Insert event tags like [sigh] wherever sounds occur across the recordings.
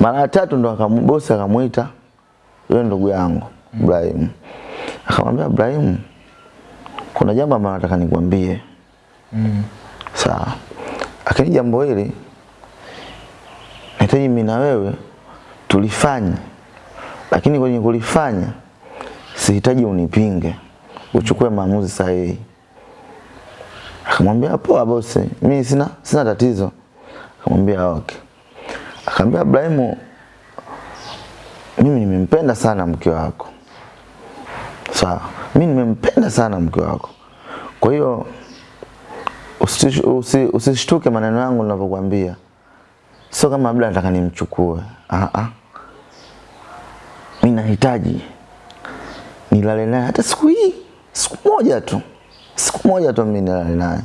Mara ya tatu ndo akambosi akamuita yule ndugu yangu Ibrahim. Akamwambia Ibrahim, kuna jambo ambalo nataka nikwambie. Mm. Sawa. Lakini jambo hili nahitaji mimi na wewe tulifanye, lakini kwenye kulifanya sihitaji unipinge, uchukue maamuzi sahihi. Akamwambia poa bosi, mimi sina sina tatizo. Akamwambia okay. Akamwambia Ibrahimu, mimi nimempenda sana mke wako. Sawa, mimi nimempenda sana mke wako. Kwa hiyo usishtuke usi- usi maneno yangu ninavyokuambia. Sio kama labda nataka nimchukue. Ah ah. Mimi nahitaji nilale naye hata siku hii, siku moja tu. Siku moja tu mimi nilale naye.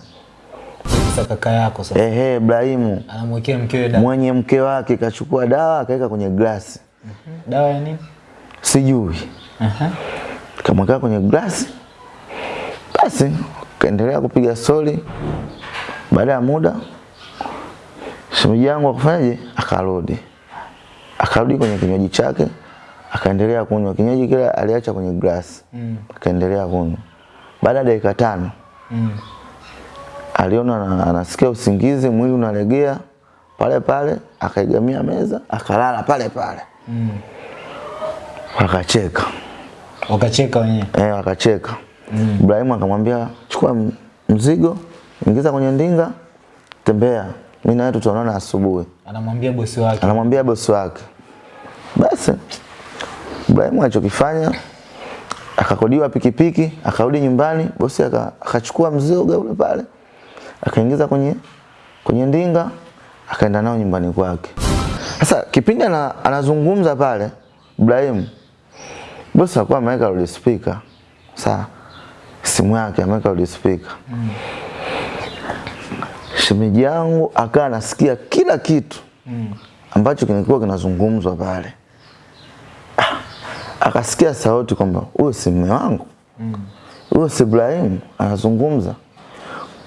Sasa kaka yako sasa Ehe, Ibrahimu anamwekea mkewe dawa. mwenye mke wake kachukua dawa akaweka kwenye glasi. Dawa ya nini? Sijui. Aha. Kamweka kwenye glasi. Basi kaendelea kupiga soli. Baada ya muda shemeji yangu akafanyaje? Akarudi. Akarudi kwenye kinywaji chake, akaendelea kunywa kinywaji kile aliacha kwenye glasi. Mm. Akaendelea kunywa. Baada ya dakika tano Mm. Aliona anasikia usingizi, mwili unalegea pale pale, akaigamia meza, akalala pale pale. Mm. Wakacheka. Wakacheka wenyewe. Eh, wakacheka. Mm. Ibrahimu akamwambia chukua mzigo, ingiza kwenye ndinga, tembea. Mimi na wewe tutaonana asubuhi. Anamwambia bosi wake. Anamwambia bosi wake. Basi Ibrahimu alichokifanya akakodiwa pikipiki, akarudi nyumbani, bosi aka- akachukua mzigo ule pale, akaingiza kwenye kwenye ndinga, akaenda nao nyumbani kwake. Sasa kipindi ana, anazungumza pale Ibrahim bosi alikuwa ameweka loudspeaker. Sawa. Simu yake ameweka loudspeaker. Shemeji yangu akawa anasikia kila kitu mm. ambacho kilikuwa kinazungumzwa pale. Ah, Akasikia sauti kwamba huyo si mume wangu, huyo si Ibrahim anazungumza.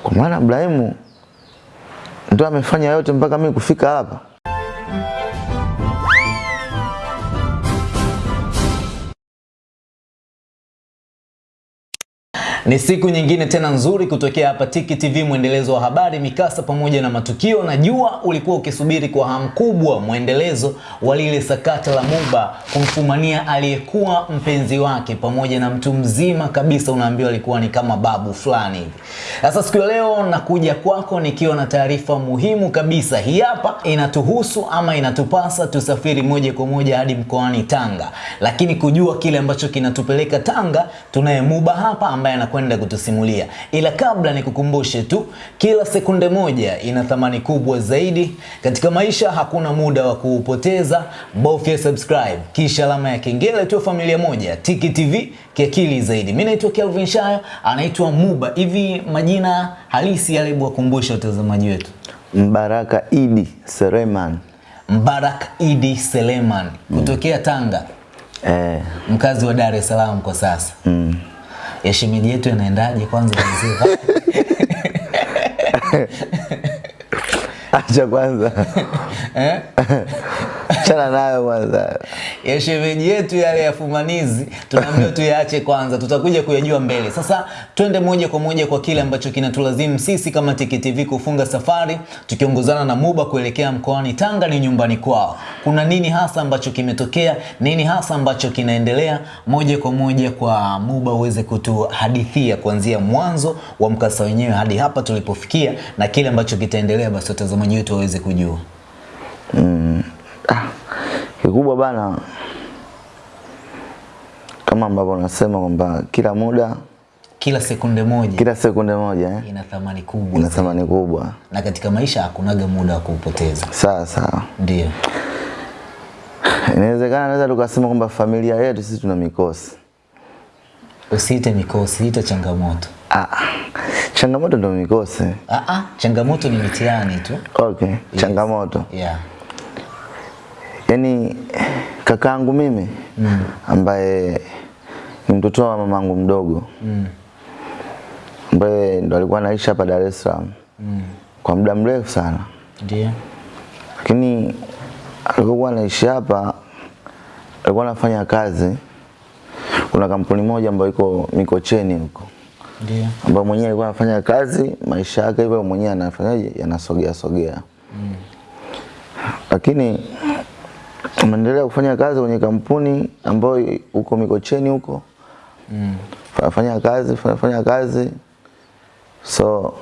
Kwa maana Ibrahimu ndio amefanya yote mpaka mimi kufika hapa. Ni siku nyingine tena nzuri kutokea hapa Tiki TV, mwendelezo wa habari, mikasa pamoja na matukio. Najua ulikuwa ukisubiri kwa hamu kubwa mwendelezo wa lile sakata la Muba kumfumania aliyekuwa mpenzi wake pamoja na mtu mzima kabisa, unaambiwa alikuwa ni kama babu fulani hivi. Sasa siku ya leo nakuja kwako nikiwa na taarifa muhimu kabisa. Hii hapa inatuhusu ama inatupasa tusafiri moja kwa moja hadi mkoani Tanga, lakini kujua kile ambacho kinatupeleka Tanga, tunaye Muba hapa ambaye anakwenda kutusimulia. Ila kabla nikukumbushe tu, kila sekunde moja ina thamani kubwa zaidi katika maisha. Hakuna muda wa kuupoteza, bofya subscribe kisha alama ya kengele, tu familia moja Tiki TV kiakili zaidi. Mimi naitwa Kelvin Shayo, anaitwa Muba. Hivi majina halisi yale, wakumbushe watazamaji wetu. Mbaraka Idi Seleman. Mbarak Idi Seleman kutokea Tanga, Eh, mkazi wa Dar es Salaam kwa sasa. mm. Ya shemeji yetu yanaendaje kwanza mzee? [laughs] Acha kwanza. [laughs] Achana nayo kwanza. ya shemeji yetu yale ya fumanizi tunaambiwa tuyaache kwanza, tutakuja kuyajua mbele. Sasa twende moja kwa moja kwa kile ambacho kinatulazimu sisi kama Tiki TV kufunga safari tukiongozana na Muba kuelekea mkoani Tanga, ni nyumbani kwao. Kuna nini hasa ambacho kimetokea? Nini hasa ambacho kinaendelea? Moja kwa moja kwa Muba uweze kutuhadithia kuanzia mwanzo wa mkasa wenyewe hadi hapa tulipofikia, na kile ambacho kitaendelea, basi watazamaji wetu waweze kujua. Ah, kikubwa bana, kama ambavyo unasema kwamba kila muda, Kila sekunde moja kila sekunde moja eh, ina thamani kubwa ina thamani kubwa. na katika maisha hakunaga muda wa kuupoteza. Sawa sawa, Ndio. inawezekana naweza tukasema kwamba familia yetu sisi tuna mikosi. Usiite mikosi, ita changamoto. Ah, changamoto ndio mikosi. Ah, ah, changamoto ni mitihani tu. Okay, changamoto. Yeah. Yaani kakaangu mimi Mm. ambaye ni mtoto wa mamangu mdogo Mm. ambaye ndo alikuwa anaishi hapa Dar es Salaam Mm. kwa muda mrefu sana, Ndio. lakini alikuwa anaishi hapa alikuwa anafanya kazi kuna kampuni moja ambayo iko Mikocheni huko Ndio. ambayo mwenyewe alikuwa anafanya kazi maisha yake hivyo mwenyewe anafanyaje yanasogea sogea mm. lakini ameendelea kufanya kazi kwenye kampuni ambayo uko Mikocheni huko. Mm. fanya kazi fanya, fanya kazi. So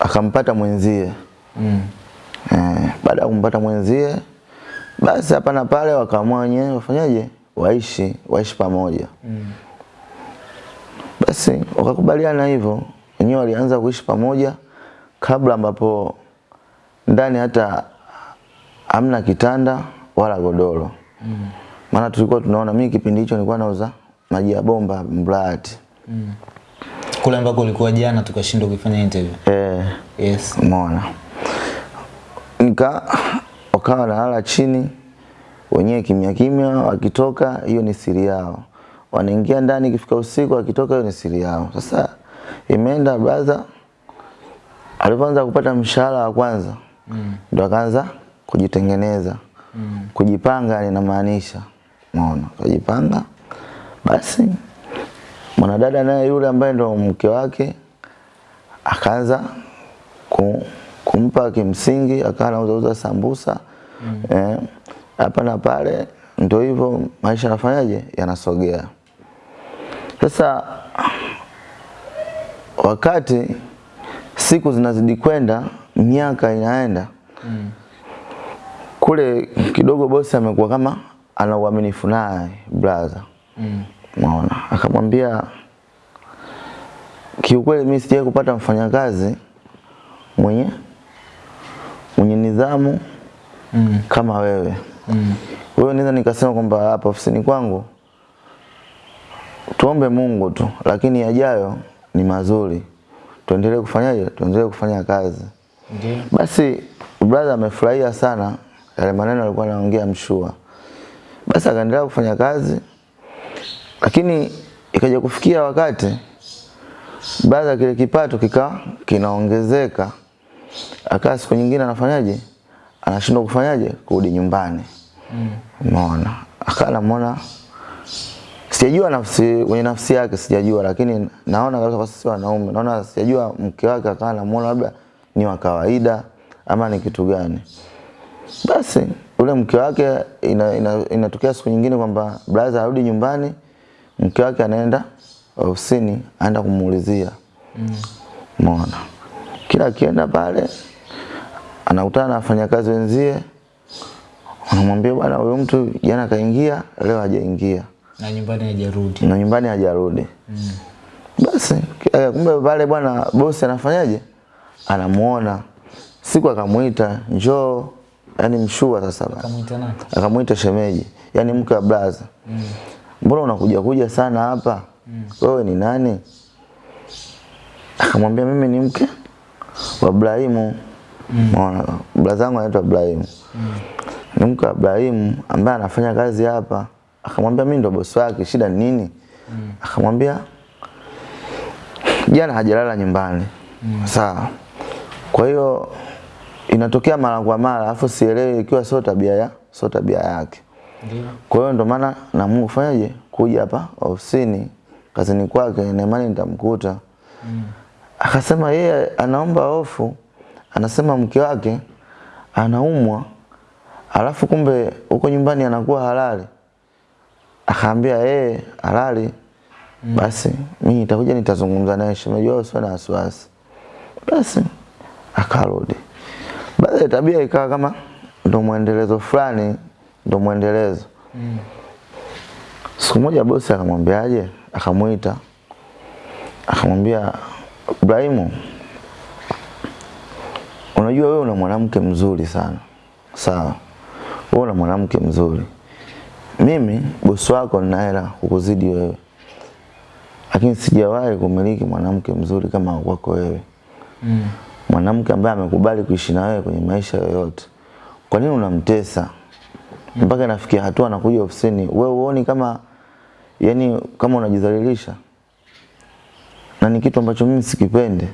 akampata mwenzie. Mm. eh, baada ya kumpata mwenzie basi hapa na pale wakaamua wenyewe wafanyaje? Waishi waishi pamoja. Mm. basi wakakubaliana hivyo. Wenyewe walianza kuishi pamoja kabla ambapo ndani hata hamna kitanda wala godoro Mm. maana tulikuwa tunaona mimi kipindi hicho nilikuwa nauza maji ya bomba Mburahati Kule ambako ulikuwa jana tukashindwa kuifanya interview. eh, Yes. umeona nika wakawa nalala chini wenyewe kimya kimya wakitoka hiyo ni siri yao wanaingia ndani ikifika usiku wakitoka hiyo ni siri yao sasa imeenda brother alipoanza kupata mshahara wa kwanza Mm. ndo akaanza kujitengeneza Mm. kujipanga linamaanisha umeona kujipanga basi mwanadada naye yule ambaye ndo mke wake akaanza ku, kumpa kimsingi akawa anauzauza sambusa mm. eh, hapa na pale ndio hivyo maisha yanafanyaje yanasogea sasa wakati siku zinazidi kwenda miaka inaenda Mm. Kule kidogo bosi amekuwa kama ana uaminifu naye brother Mm. unaona akamwambia kiukweli mimi sijawahi kupata mfanyakazi mwenye mwenye nidhamu Mm. kama wewe Mm. wewe naweza nikasema kwamba hapa ofisini kwangu tuombe Mungu tu lakini yajayo ni mazuri tuendelee kufanyaje tuendelee kufanya kazi Ndio. basi brother amefurahia sana yale maneno alikuwa anaongea mshua. Basi akaendelea kufanya kazi, lakini ikaja kufikia wakati brother kile kipato kika kinaongezeka, akaa siku nyingine anafanyaje, anashindwa kufanyaje, kurudi nyumbani. Umeona Mm. akala namuona sijajua nafsi wenye nafsi yake sijajua, lakini naona kabisa kwa sisi wanaume, naona sijajua mke wake akawa namuona labda ni wa kawaida ama ni kitu gani. Basi ule mke wake inatokea ina, ina, siku nyingine kwamba brother arudi nyumbani, mke wake anaenda ofisini, aenda kumuulizia Umeona, kila akienda pale anakutana na wafanyakazi wenzie, anamwambia bwana, huyo mtu jana kaingia, leo hajaingia Na nyumbani hajarudi. na nyumbani hajarudi. Mm. Basi eh, kumbe pale bwana bosi anafanyaje? Anamuona siku akamuita njoo, yani mshua sasa basi Kamuita nani? Akamuita shemeji, yani mke wa blaza. Mbona unakuja kuja sana hapa? Mm. Wewe ni nani? Akamwambia mimi ni mke wa Ibrahimu. Mm. Blaza wangu anaitwa Ibrahimu. Ni mke wa Ibrahimu ambaye anafanya kazi hapa. Akamwambia mimi ndo bosi wake, shida ni nini? Mm. Akamwambia jana hajalala nyumbani. Mm. Sawa. Kwa hiyo inatokea mara kwa mara, afu sielewi ikiwa sio tabia ya sio tabia yake. Ndio. Kwa hiyo ndo maana na Mungu fanyaje kuja hapa ofisini kazini kwake na imani nitamkuta. Mm. Akasema yeye anaomba hofu, anasema mke wake anaumwa, alafu kumbe huko nyumbani anakuwa halali. Akaambia yeye halali, Mm. basi mimi nitakuja nitazungumza naye, shemeji wao usiwe na wasiwasi. Basi akarudi. Ya tabia ikawa kama ndo mwendelezo fulani, ndo mwendelezo. mm. Siku moja bosi akamwambiaje, akamwita akamwambia Ibrahimu, unajua wewe una mwanamke mzuri sana, sawa? Wewe una mwanamke mzuri, mimi bosi wako nina hela kukuzidi wewe, lakini sijawahi kumiliki mwanamke mzuri kama wako wewe Mm. Mwanamke ambaye amekubali kuishi na wewe kwenye maisha yoyote. Kwa nini unamtesa mpaka nafikia hatua nakuja ofisini? Wewe uoni kama yani kama unajidhalilisha? Na ni kitu ambacho mimi sikipende.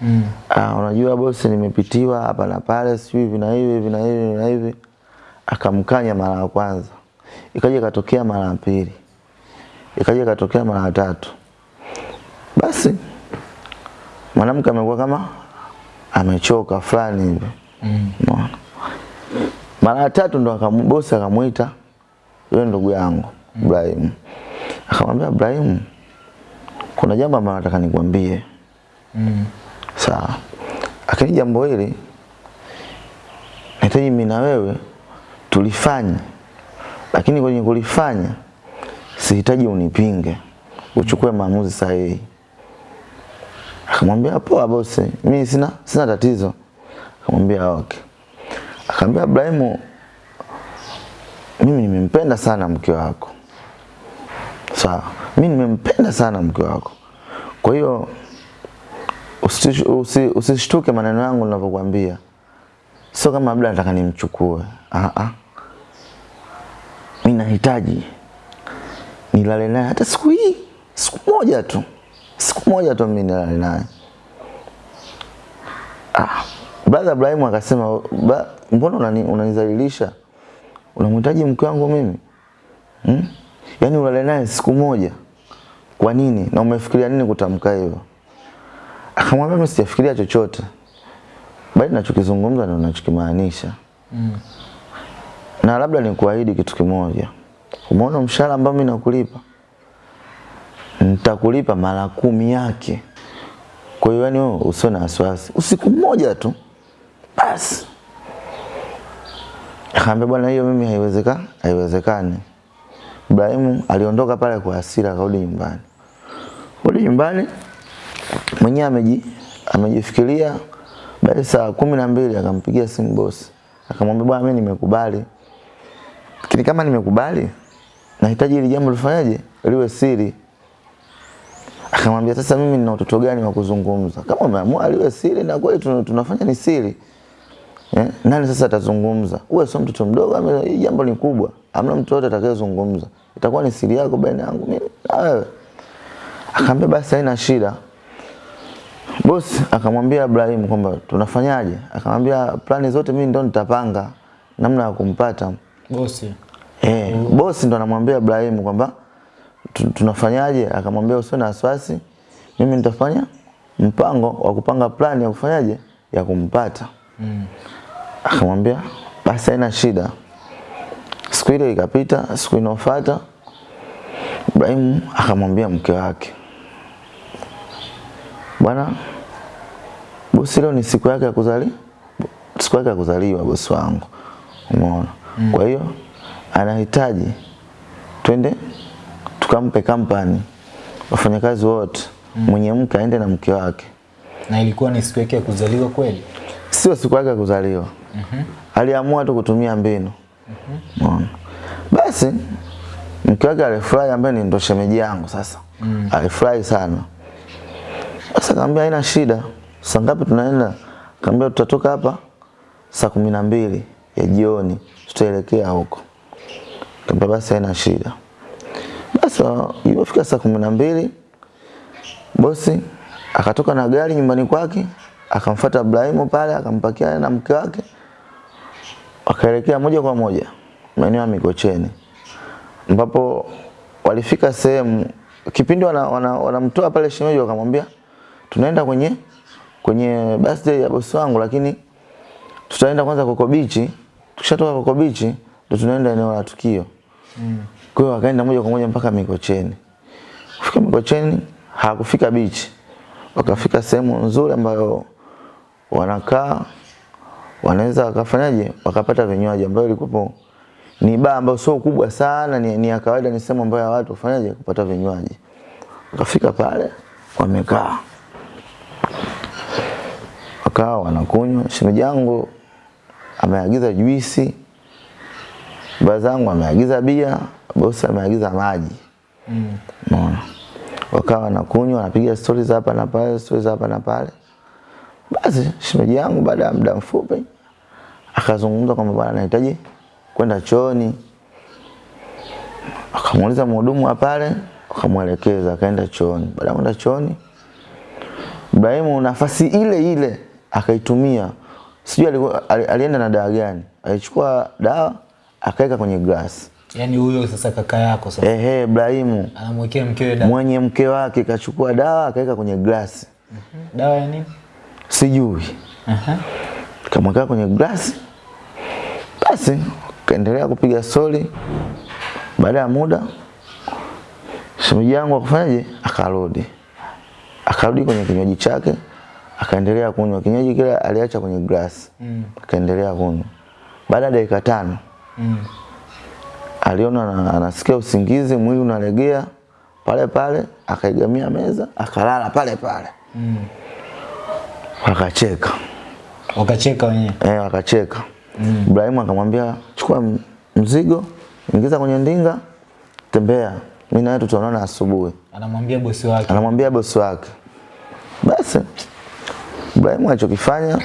Mm. Ah, unajua bosi, nimepitiwa hapa na pale, sijui hivi na hivi hivi na hivi na hivi. akamkanya mara ya kwanza, ikaja ikatokea mara ya pili, ikaja ikatokea mara ya tatu. Basi mwanamke amekuwa kama amechoka fulani hivi Mm. Mara ya tatu ndo bosi akamuita yule ndugu yangu Ibrahim. Akamwambia Ibrahim, kuna jambo ambalo nataka nikwambie. Mm. Sawa. Lakini jambo hili nahitaji mimi na wewe tulifanye. Lakini kwenye kulifanya sihitaji unipinge. Uchukue maamuzi sahihi. Akamwambia poa bosi, mimi sina sina tatizo. Akamwambia okay. Akamwambia Ibrahimu, mimi nimempenda sana mke wako. Sawa. Mimi nimempenda sana mke wako. Kwa hiyo usish- usi- usishtuke maneno yangu ninavyokuambia. Sio kama labda nataka nimchukue. Ah ah. Mimi nahitaji nilale naye hata siku hii, siku moja tu. Siku moja tu mimi nilale naye. Ah, brother Ibrahim akasema, mbona unani, unanizalilisha? Unamhitaji mke wangu mimi? Hmm? Yaani ulale naye siku moja. Kwa nini? Na umefikiria nini kutamka hivyo? Akamwambia mimi sijafikiria chochote. Bali nachokizungumza ndio nachokimaanisha. Mm. Na labda nikuahidi kitu kimoja. Umeona mshahara ambao mimi nakulipa? Nitakulipa mara kumi yake. Kwa hiyo yani usio na wasiwasi. Usiku mmoja tu. Basi. Akaambia bwana hiyo mimi haiwezekani, haiwezekani. Ibrahimu aliondoka pale kwa hasira akarudi nyumbani. Rudi nyumbani mwenyewe ameji amejifikiria baada saa kumi na mbili akampigia simu bosi akamwambia bwana mimi nimekubali lakini kama nimekubali nahitaji ili jambo lifanyaje liwe siri akamwambia sasa mimi nina utoto gani wa kuzungumza kama umeamua aliwe siri na kweli tunafanya ni siri eh? nani sasa atazungumza uwe sio mtoto mdogo hii jambo ni kubwa amna mtu yote atakayezungumza itakuwa ni siri yako baina yangu mimi na wewe akaambia basi haina shida Bos akamwambia Ibrahim kwamba tunafanyaje? Akamwambia plani zote mimi ndo nitapanga namna ya kumpata. Bosi. Eh, mm. bosi ndo anamwambia Ibrahim kwamba tunafanyaje? Akamwambia usiwe na wasiwasi. Mimi nitafanya mpango wa kupanga plani ya kufanyaje? Ya kumpata. Mm. Akamwambia basi haina shida. Siku ile ikapita, siku inayofuata Ibrahim akamwambia mke wake, bwana, bosi leo ni siku yake ya kuzali siku yake ya kuzaliwa bosi wangu, umeona. Mm. Kwa hiyo anahitaji twende tukampe kampani wafanyakazi wote, mwenye mke aende na mke wake Na ilikuwa ni siku yake ya kuzaliwa kweli? sio siku yake ya kuzaliwa. Mm -hmm. Aliamua tu kutumia mbinu. Mm -hmm. Basi mke wake alifurahi, ambaye ni ndo shemeji yangu sasa. Mm. Alifurahi sana. Sasa kaambia haina shida. Saa ngapi tunaenda? Kaambia tutatoka hapa saa kumi na mbili ya jioni, tutaelekea huko. Kaambia basi haina shida. Wa- ilipofika saa kumi na mbili bosi akatoka na gari nyumbani kwake akamfuata Ibrahimu pale akampakia na mke wake wakaelekea moja kwa moja maeneo ya Mikocheni ambapo walifika sehemu kipindi wanamtoa wana, wana pale shemeji wakamwambia tunaenda kwenye kwenye birthday ya bosi wangu lakini tutaenda kwanza Koko Beach tukishatoka Koko Beach ndo tunaenda eneo la tukio kwa hiyo akaenda moja kwa moja mpaka Mikocheni. Kufika Mikocheni hakufika bichi, wakafika sehemu nzuri ambayo wanakaa wanaweza wakafanyaje? Wakapata vinywaji ambayo ilikuwa ni baa ambayo sio kubwa sana ni, ni ya kawaida ni sehemu ambayo watu wafanyaje kupata vinywaji. Wakafika pale wamekaa. Wakawa wanakunywa. Shemeji yangu ameagiza juisi baba zangu ameagiza bia bosi ameagiza maji Mm. Umeona? Wakawa wanakunywa, wanapiga stories hapa na pale, stories hapa na pale. Basi shemeji yangu baada ya muda mfupi akazungumza kwamba bwana anahitaji kwenda chooni. Akamuuliza mhudumu wa pale, akamwelekeza akaenda chooni. Baada ya kwenda chooni, Ibrahimu nafasi ile ile akaitumia. Sijui alienda na dawa gani. Alichukua dawa akaweka kwenye glasi. Yaani huyo sasa kaka yako sasa Ehe, Ibrahimu anamwekea mkewe dawa. mwenye mke wake kachukua dawa akaweka kwenye glasi, Dawa ya nini? sijui Aha. Uh -huh. kamweka kwenye glasi, basi kaendelea kupiga stori. Baada ya muda shemeji yangu akafanyaje, akarudi akarudi kwenye kinywaji chake, akaendelea kunywa kinywaji kile aliacha kwenye glasi, Mm. akaendelea kunywa. Baada ya dakika tano Mm. aliona ana- anasikia usingizi, mwili unalegea pale pale, akaigamia meza, akalala pale pale, Mm. akacheka Wakacheka wenyewe. eh, wakacheka mm. Ibrahimu akamwambia chukua mzigo, ingiza kwenye ndinga, tembea, mimi na wewe tutaonana asubuhi. Anamwambia bosi wake. Anamwambia bosi wake. Basi Ibrahimu alichokifanya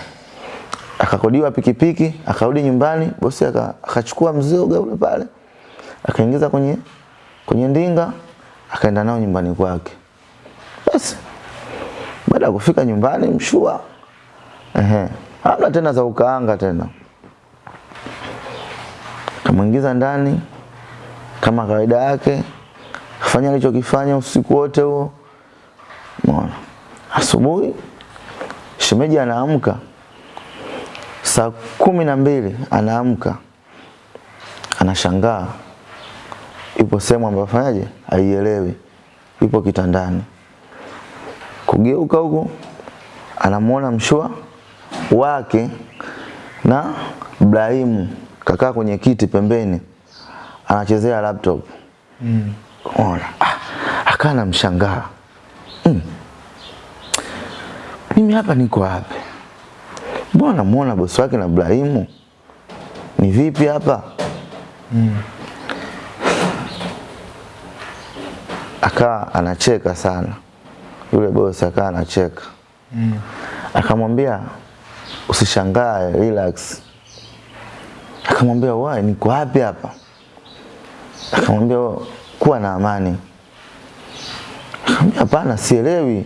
akakodiwa pikipiki, akarudi nyumbani, bosi akachukua mzoga ule pale, akaingiza kwenye kwenye ndinga, akaenda nao nyumbani kwake. Basi baada ya kufika nyumbani mshua, ehe, hamna tena za ukaanga tena, kamwingiza ndani kama kawaida yake, kafanya alichokifanya usiku wote huo. Umeona? Asubuhi shemeji anaamka saa kumi na mbili anaamka, anashangaa ipo sehemu ambayo fanyaje, aielewi, ipo kitandani. Kugeuka huku anamwona mshua wake na Ibrahimu kakaa kwenye kiti pembeni, anachezea laptop. Mm. Ona, ah, akaa namshangaa mm. Mimi hapa niko wapi? Mbona namuona bosi wake na Ibrahimu? Ni vipi hapa? Mm. Akaa anacheka sana yule bosi, akaa anacheka Mm. akamwambia usishangae, relax. Akamwambia wai, niko wapi hapa? Akamwambia "Oh, kuwa na amani. Akamwambia hapana, sielewi.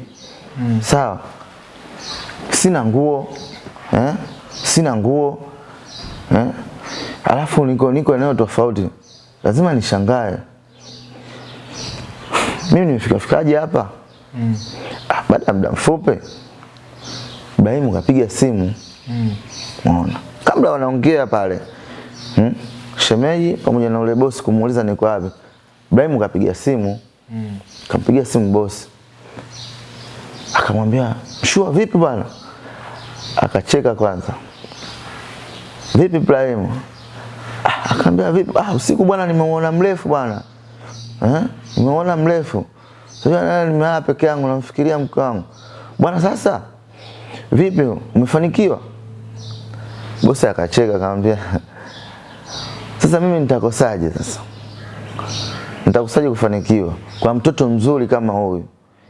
Mm. Sawa, sina nguo eh? sina nguo eh? alafu niko niko eneo tofauti, lazima nishangae. Mimi nimefika fikaje hapa? Mm. Ah, baada ya muda mfupi Ibrahimu kapiga simu Mm. Unaona? Kabla wanaongea pale. Hmm? Shemeji pamoja na ule bosi kumuuliza niko wapi. Ibrahimu kapiga simu, Mm. kampiga simu bosi. Akamwambia, "Shua vipi bwana?" Akacheka kwanza. "Vipi Ibrahim Ah, Akamwambia, "Vipi? Ah, usiku bwana nimemuona mrefu bwana." Eh? Nimeona mrefu. Sasa nani nimeona peke yangu namfikiria mke wangu. Bwana sasa vipi umefanikiwa? Bosi akacheka akamwambia, [laughs] sasa mimi nitakosaje sasa? Nitakosaje kufanikiwa kwa mtoto mzuri kama huyu?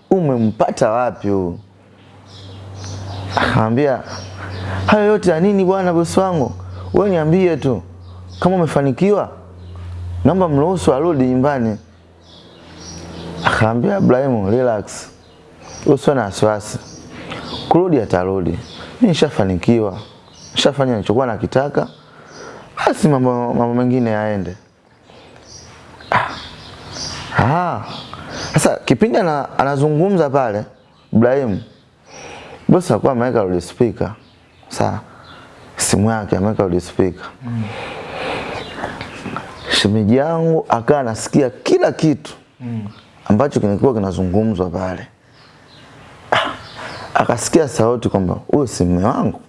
Umempata wapi huyu? Akamwambia, hayo yote ya nini bwana bosi wangu? Wewe niambie tu kama umefanikiwa, naomba mruhusu arudi nyumbani. Akaambia Ibrahimu, relax, usiwe na wasiwasi, kurudi atarudi. Mimi nishafanikiwa, nishafanya nilichokuwa nakitaka, basi mambo mambo mengine yaende. Ah. Sasa kipindi ana, anazungumza pale Ibrahimu, bosi alikuwa ameweka loudspeaker. Sawa. Simu yake ameweka loudspeaker. Shemeji yangu akawa anasikia kila kitu Mm. ambacho kilikuwa kinazungumzwa pale. Ah, Akasikia sauti kwamba huyo si mume wangu,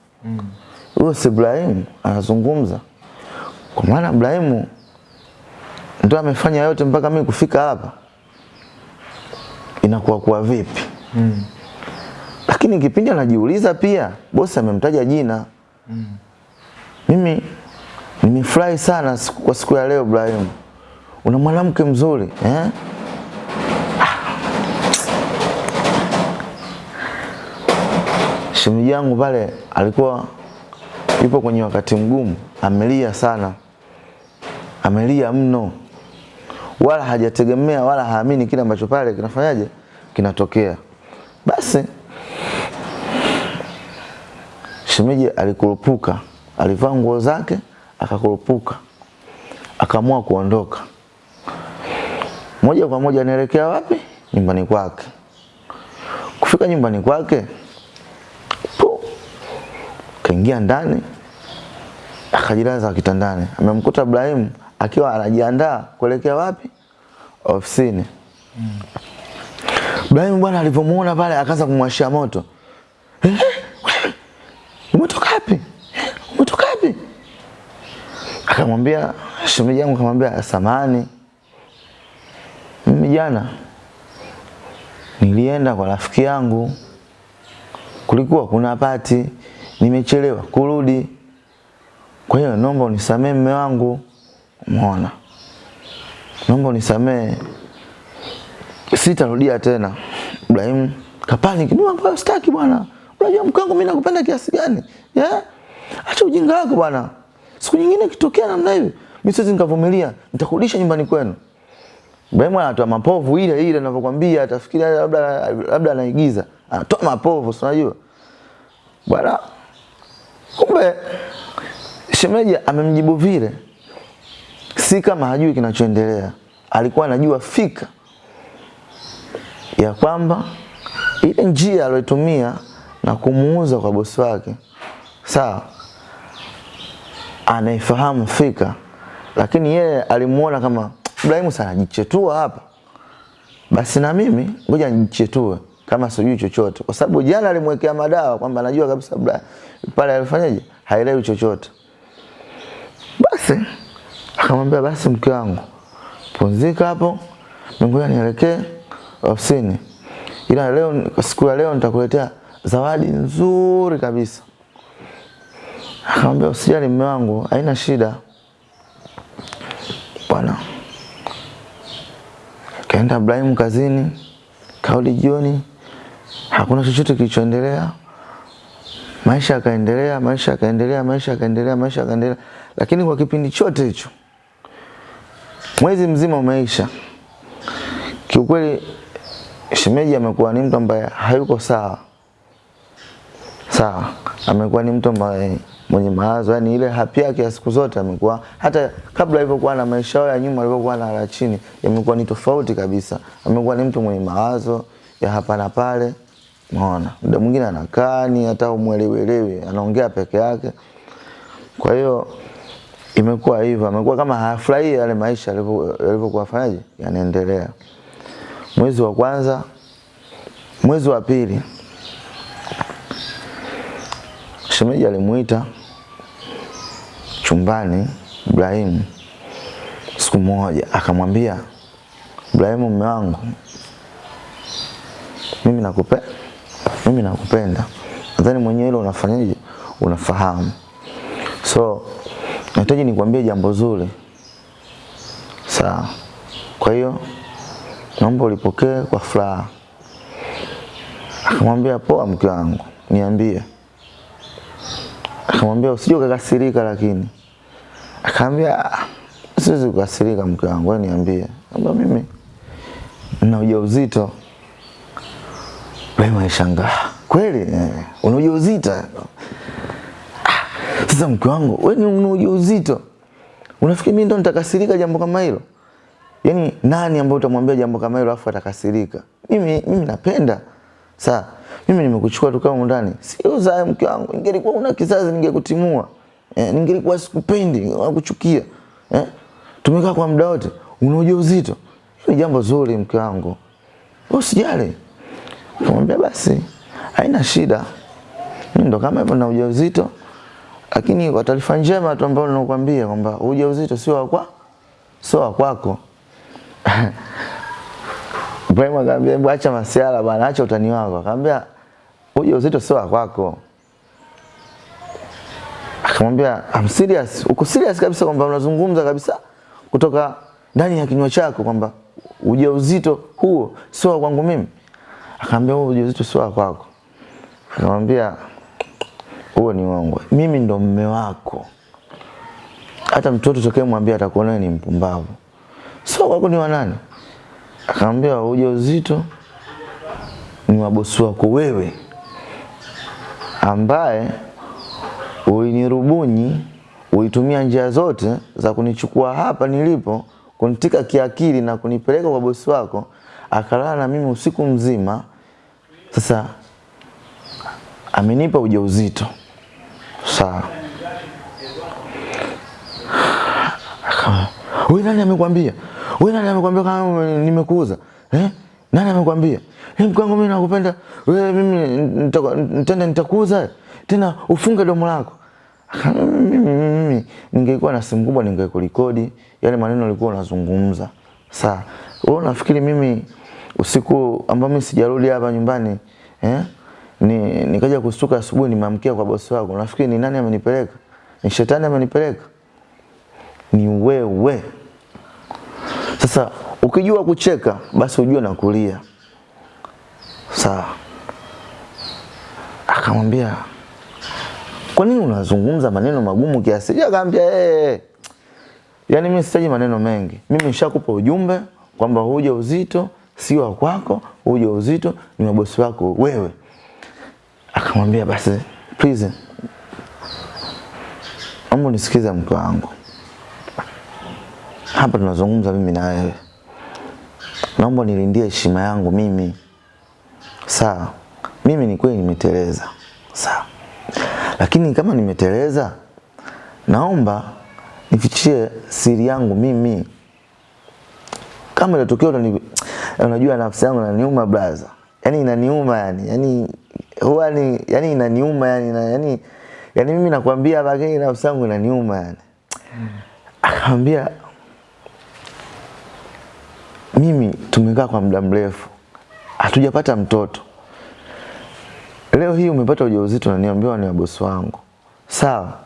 huyo Mm. si Ibrahimu anazungumza. Kwa maana Ibrahimu ndo amefanya yote mpaka mimi kufika hapa, inakuwa kuwa vipi? Mm. Lakini kipindi anajiuliza pia, bosi amemtaja jina. Mm. Mimi nimefurahi sana kwa siku ya leo Ibrahim. Una mwanamke mzuri eh? Shemeji yangu pale alikuwa yupo kwenye wakati mgumu, amelia sana, amelia mno, wala hajategemea wala haamini kile ambacho pale kinafanyaje kinatokea. Basi shemeji alikurupuka, alivaa nguo zake akakurupuka, akaamua kuondoka moja kwa moja anaelekea wapi? Nyumbani kwake. Kufika nyumbani kwake, kaingia ndani, akajilaza kitandani. Amemkuta Ibrahim akiwa anajiandaa kuelekea wapi? Ofisini. Ibrahim bwana alivyomuona pale akaanza kumwashia moto. Eh, wewe, umetoka wapi? Eh, Umetoka wapi? Akamwambia shemeji yangu akamwambia samani mimi jana nilienda kwa rafiki yangu, kulikuwa kuna pati, nimechelewa kurudi. Kwa hiyo naomba unisamee mme wangu. Umeona, naomba unisamee, sitarudia tena. Ibrahim kapani kidogo, ambayo sitaki bwana. Unajua mkangu mimi nakupenda kiasi gani? Yeah? Acha ujinga wako bwana. Siku nyingine kitokea namna hivi, mimi siwezi nikavumilia, nitakurudisha nyumbani kwenu. Ibrahim anatoa mapovu ile ile ninavyokuambia, atafikiria labda labda anaigiza. Anatoa mapovu, si unajua? Bwana kumbe shemeji amemjibu vile, si kama hajui kinachoendelea. Alikuwa anajua fika ya kwamba ile njia aliyotumia na kumuuza kwa bosi wake, sawa, anaifahamu fika, lakini yeye alimuona kama Ibrahimu sana jichetua hapa, basi na mimi ngoja nijichetue kama sijui chochote, kwa sababu jana alimwekea madawa kwamba anajua kabisa Ibrahimu pale alifanyaje, haelewi chochote. Basi akamwambia basi, mke wangu pumzika hapo, ngoja nielekee ofisini, ila leo siku ya leo nitakuletea zawadi nzuri kabisa. Akamwambia usijali mume wangu, haina shida bwana. Kaenda Ibrahim kazini, kaudi jioni, hakuna chochote kilichoendelea. Maisha yakaendelea, maisha yakaendelea, maisha yakaendelea, maisha yakaendelea, lakini kwa kipindi chote hicho, mwezi mzima umeisha. Kiukweli shemeji amekuwa ni mtu ambaye hayuko sawa sawa, amekuwa ni mtu ambaye mwenye mawazo, yani ile hapi yake ya siku zote amekuwa, hata kabla alivyokuwa na maisha ya nyuma alivyokuwa na la chini, yamekuwa ni tofauti kabisa. Amekuwa ni mtu mwenye mawazo ya hapa na pale, unaona, muda mwingine anakaa ni hata umwelewelewi, anaongea peke yake. Kwa hiyo imekuwa hivyo, amekuwa kama hafurahii yale maisha yalivyokuwa fanyaje, yanaendelea. Mwezi wa kwanza, mwezi wa pili shemeji alimuita chumbani Ibrahim siku moja, akamwambia Ibrahim mume wangu, mimi nakupenda mimi nakupenda, nadhani mwenyewe hilo unafanyaje, unafahamu. So nahitaji nikwambie jambo zuri, sawa? Kwa hiyo naomba ulipokee kwa furaha. Akamwambia poa, mke wangu, niambie akamwambia usije ukakasirika, lakini akamwambia siwezi kukasirika mke wangu, wewe niambie. Kwamba mimi nina ujauzito. Wewe alishangaa, kweli eh, una ujauzito? Ah, Sasa mke wangu, wewe una ujauzito, unafikiri mimi ndo nitakasirika jambo kama hilo? Yaani nani ambaye utamwambia jambo kama hilo afu atakasirika? Mimi mimi napenda Sasa Mimi nimekuchukua tu kama ndani. Sio za mke wangu. Ingelikuwa una kizazi ningekutimua. Eh, ningelikuwa sikupendi, nakuchukia. Eh? Tumekaa kwa muda wote. Una ujauzito. Ni jambo zuri mke wangu. Usijali. Kumwambia basi haina shida. Ndo kama hivyo na ujauzito. Lakini kwa taarifa njema tu ambayo ninakwambia kwamba ujauzito sio wa kwa sio wa kwako. [laughs] Ibrahim akamwambia acha masiala bwana, acha utani wako. Akamwambia ujauzito sio wa kwako. Akamwambia I'm serious. Uko serious kabisa kwamba unazungumza kabisa kutoka ndani ya kinywa chako kwamba ujauzito huo sio kwangu mimi? Akamwambia huo ujauzito sio kwako. Akamwambia huo ni wangu, Mimi ndo mume wako. Hata mtoto tokee mwambie atakuona ni mpumbavu. Sio kwako, ni wanani? Akamwambia ujauzito ni wa bosi wako wewe, ambaye ulinirubunyi uitumia njia zote za kunichukua hapa nilipo, kunitika kiakili na kunipeleka kwa bosi wako, akalala na mimi usiku mzima. Sasa amenipa ujauzito. Sawa. Wewe nani amekwambia? Wewe nani amekwambia kama nimekuuza? Eh? Nani amekwambia? Eh, mke wangu mimi nakupenda. Wewe mimi nitakuuza. Tena ufunge domo lako. Mimi ningekuwa na simu kubwa ningekurekodi yale maneno alikuwa unazungumza. Sawa. Wewe unafikiri mimi usiku ambao mimi sijarudi hapa nyumbani eh? Ni nikaja kusuka asubuhi nimeamkia kwa bosi wako. Unafikiri ni nani amenipeleka? Ni shetani amenipeleka? Ni wewe. Sasa ukijua kucheka basi ujue na kulia. Sawa. Akamwambia kwa nini unazungumza maneno magumu kiasi? hicho? akaambia eh, yani mimi sitaji maneno mengi. Mimi nishakupa ujumbe kwamba huja uzito siwa kwako, huja uzito ni mabosi wako wewe. Akamwambia basi please, Ambo nisikize mke wangu, hapa tunazungumza mimi na wewe, naomba nilindie heshima yangu mimi. Sawa, mimi ni kweli nimeteleza, sawa, lakini kama nimeteleza, naomba nifichie siri yangu mimi. Kama itatokea utani, unajua nafsi yangu inaniuma brother, yani inaniuma yani, yani huwa ni yani inaniuma yani, na, yani yani mimi nakwambia lakini nafsi yangu inaniuma yani. Akamwambia mimi tumekaa kwa muda mrefu hatujapata mtoto. Leo hii umepata ujauzito na niambiwa ni bosi wangu. Sawa.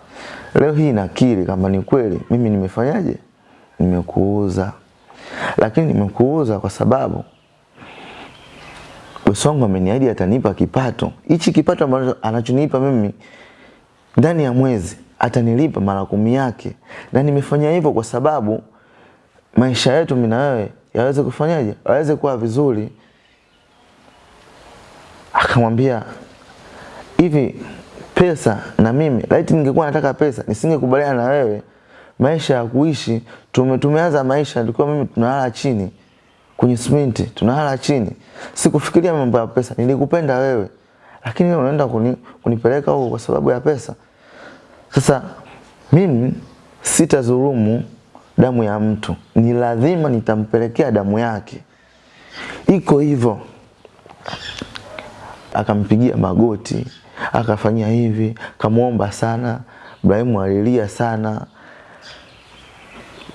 Leo hii nakiri kama ni kweli mimi nimefanyaje? Nimekuuza. Lakini nimekuuza kwa sababu bosi wangu ameniahidi atanipa kipato. Hichi kipato ambacho anachonipa mimi ndani ya mwezi atanilipa mara kumi yake. Na nimefanya hivyo kwa sababu maisha yetu mimi na wewe yaweze kufanyaje? Yaweze kuwa vizuri. Akamwambia hivi pesa na mimi laiti ningekuwa nataka pesa nisingekubaliana na wewe. Maisha ya kuishi tume, tumeanza maisha tulikuwa mimi tunalala chini. Kwenye simenti tunalala chini. Sikufikiria mambo ya pesa nilikupenda wewe. Lakini wewe unaenda kuni, kunipeleka huko kwa sababu ya pesa. Sasa mimi sitazulumu damu ya mtu. Ni lazima nitampelekea damu yake. Iko hivyo. Akampigia magoti akafanyia hivi kamwomba sana Ibrahimu alilia sana.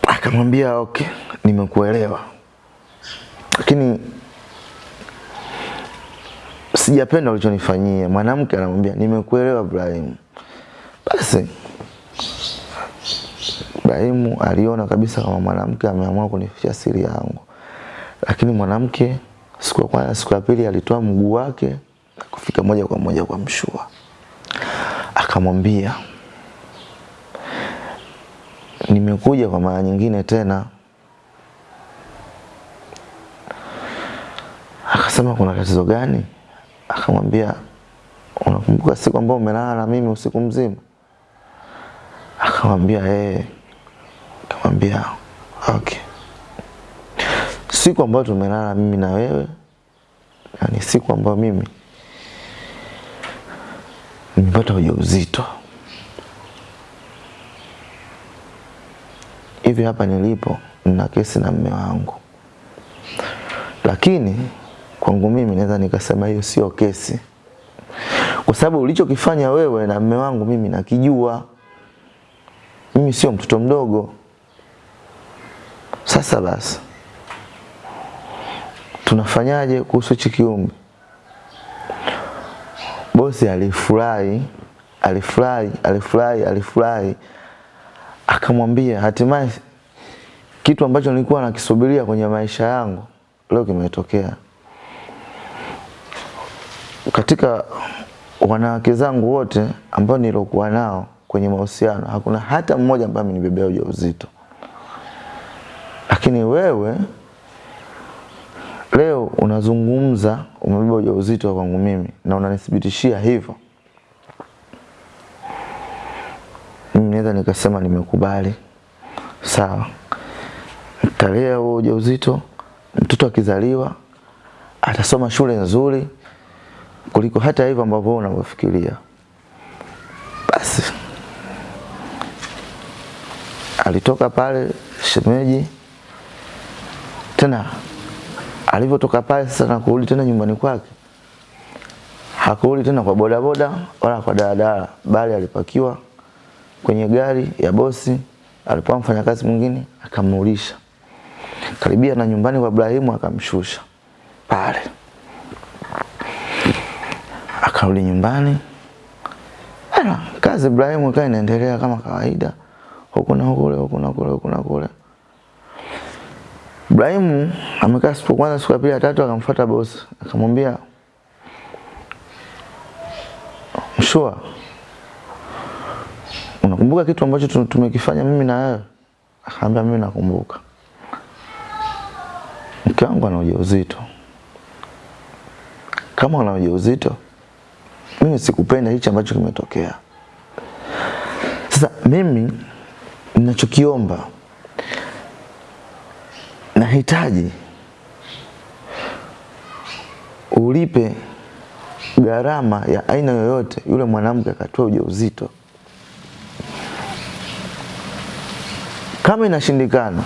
Akamwambia okay nimekuelewa. Lakini sijapenda ulichonifanyia. Mwanamke anamwambia nimekuelewa Ibrahimu. Basi Ibrahimu aliona kabisa kama mwanamke ameamua kunificha siri yangu. Lakini mwanamke siku ya kwanza siku ya pili alitoa mguu wake na kufika moja kwa moja kwa mshua. Akamwambia nimekuja kwa mara nyingine tena. Akasema kuna tatizo gani? Akamwambia unakumbuka siku ambayo umelala na mimi usiku mzima? Akamwambia eh. Akamwambia okay. Siku ambayo tumelala mimi na wewe na ni siku ambayo mimi nimepata ujauzito hivi hapa nilipo nina kesi na mme wangu. Lakini kwangu mimi naweza nikasema hiyo sio kesi. Kwa sababu ulichokifanya wewe na mme wangu mimi nakijua. Mimi sio mtoto mdogo. Sasa basi tunafanyaje kuhusu hichi kiumbe bosi alifurahi alifurahi alifurahi alifurahi. Akamwambia hatimaye kitu ambacho nilikuwa nakisubiria kwenye maisha yangu leo kimetokea. Katika wanawake zangu wote ambao nilokuwa nao kwenye mahusiano hakuna hata mmoja ambaye amenibebea ujauzito. Lakini wewe leo unazungumza umebeba ujauzito kwangu mimi na unanithibitishia hivyo mimi naweza nikasema nimekubali. Sawa. Nitalea huo ujauzito, mtoto akizaliwa atasoma shule nzuri kuliko hata hivyo ambavyo unavyofikiria. Basi alitoka pale shemeji tena alivyotoka pale sasa na kurudi tena nyumbani kwake. Hakurudi tena kwa bodaboda wala kwa daladala bali alipakiwa kwenye gari ya bosi. Alipokuwa mfanyakazi mwingine akamrudisha karibia na nyumbani kwa Ibrahimu akamshusha pale. Akarudi nyumbani. Ala, kazi Ibrahimu ikawa inaendelea kama kawaida. Huku na kule huku na kule huku na kule Ibrahimu amekaa siku kwanza siku ya pili ya tatu akamfuata bosi akamwambia Mshua unakumbuka kitu ambacho tumekifanya mimi na wewe? Akaambia mimi nakumbuka. Mke wangu ana ujauzito. Kama ana ujauzito mimi sikupenda hichi ambacho kimetokea. Sasa mimi ninachokiomba nahitaji ulipe gharama ya aina yoyote yule mwanamke akatoa ujauzito. Kama inashindikana,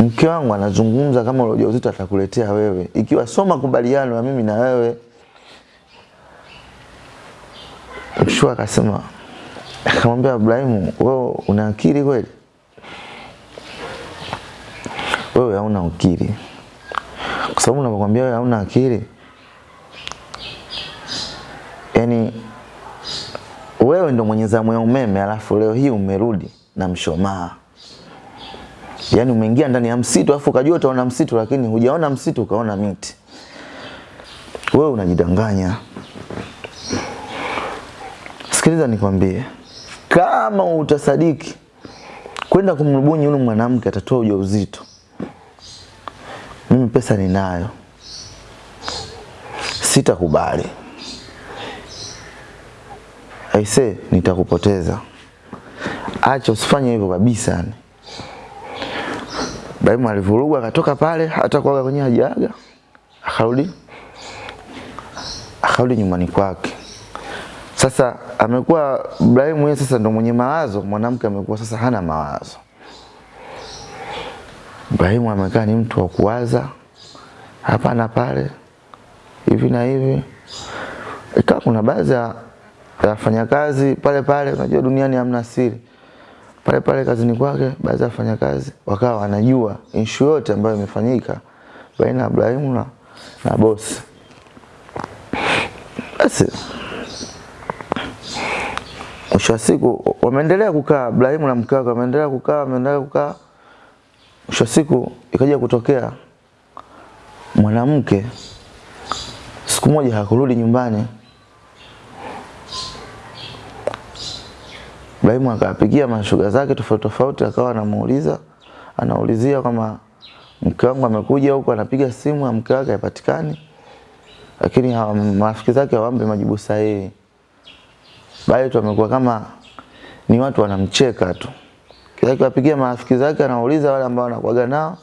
mke wangu anazungumza kama ule ujauzito atakuletea wewe, ikiwa sio makubaliano ya mimi na wewe. Mshua akasema, akamwambia Ibrahimu, wewe una akili kweli? Wewe hauna akili, kwa sababu unapokuambia wewe hauna akili yani wewe ndo mwenye zamu ya umeme alafu leo hii umerudi na mshomaa. Yaani umeingia ndani ya msitu alafu ukajua utaona msitu lakini hujaona msitu ukaona miti. Wewe unajidanganya. Sikiliza nikwambie kama utasadiki kwenda kumrubuni yule mwanamke atatoa ujauzito mimi pesa ninayo. Sitakubali. Aise nitakupoteza. Acha usifanye hivyo kabisa Ibrahimu alivurugwa akatoka pale hata kuaga kwenye hajaga. Akarudi akarudi nyumbani kwake. Sasa amekuwa Ibrahimu yeye sasa ndo mwenye mawazo mwanamke amekuwa sasa hana mawazo Ibrahimu amekaa ni mtu wa kuwaza hapa na pale hivi na hivi ikawa kuna baadhi ya ya wafanyakazi pale pale, unajua duniani hamna siri. Pale pale kazini kwake, baadhi ya wafanyakazi wakawa wanajua issue yote ambayo imefanyika baina ya Ibrahimu na, na bosi. Basi mwisho wa siku wameendelea kukaa, Ibrahimu na mke wake wameendelea kukaa, wameendelea kukaa. Mwisho siku ikaja kutokea mwanamke siku moja hakurudi nyumbani. Ibrahimu akawapigia mashuga zake tofauti tofauti, akawa anamuuliza anaulizia kama mke wangu amekuja huko, anapiga simu mke wake haipatikani, lakini hawa- marafiki zake hawampi majibu sahihi. Bali tu amekuwa kama ni watu wanamcheka tu, kila akiwapigia marafiki zake anauliza, wale ambao anakuaga nao.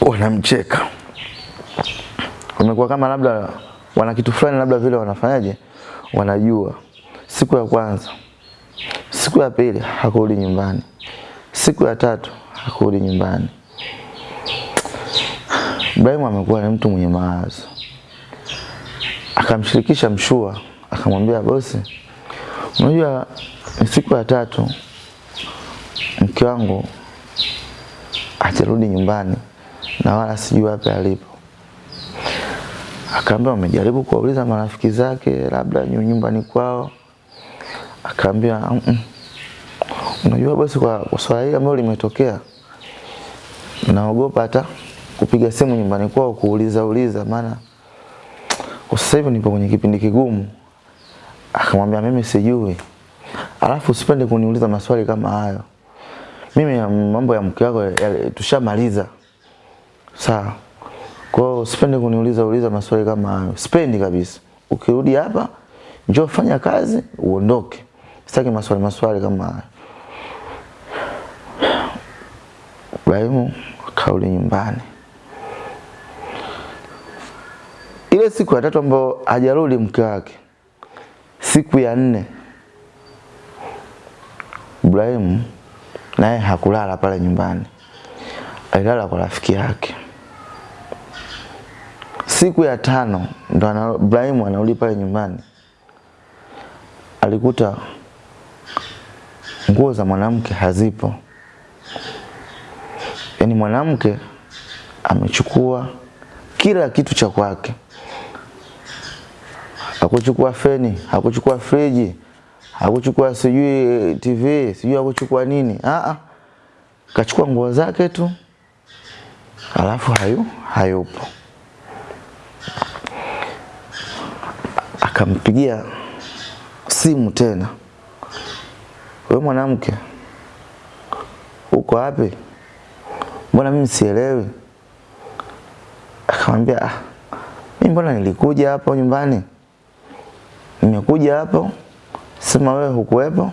Wanamcheka, wamekuwa kama labda wana kitu fulani, labda vile wanafanyaje, wanajua. Siku ya kwanza, siku ya pili hakurudi nyumbani, siku ya tatu hakurudi nyumbani. Ibrahimu amekuwa ni mtu mwenye mawazo, akamshirikisha Mshua, akamwambia bosi, unajua siku ya tatu mke wangu atarudi nyumbani na wala sijui wapi alipo. Akaambia umejaribu kuwauliza marafiki zake labda nyu- nyumbani kwao akaambia "Mm, mm. unajua bosi, kwa swala hili ambalo limetokea, naogopa hata kupiga simu nyumbani kwao kuuliza uliza, maana kwa sasa hivi nipo kwenye kipindi kigumu. Akamwambia mimi sijui, alafu usipende kuniuliza maswali kama hayo, mimi ya mambo ya mke wako tushamaliza, sawa? Kwa hiyo sipendi kuniuliza uliza maswali kama hayo, sipendi kabisa. Ukirudi hapa njoo fanya kazi uondoke. sitaki maswali maswali kama hayo. Ibrahimu kauli nyumbani. Ile siku ya tatu ambayo hajarudi mke wake, siku ya nne Ibrahimu naye hakulala pale nyumbani, alilala kwa rafiki yake. Siku ya tano ndo Ibrahimu anarudi pale nyumbani, alikuta nguo za mwanamke hazipo. Yaani mwanamke amechukua kila kitu cha kwake, hakuchukua feni, hakuchukua friji, hakuchukua sijui TV, sijui akuchukua nini. Ah, kachukua nguo zake tu, alafu hayu hayupo. Akampigia simu tena, wewe mwanamke, uko wapi? Mbona mimi sielewi? Akamwambia ah, mimi mbona nilikuja hapo nyumbani, nimekuja hapo sema wewe hukuwepo.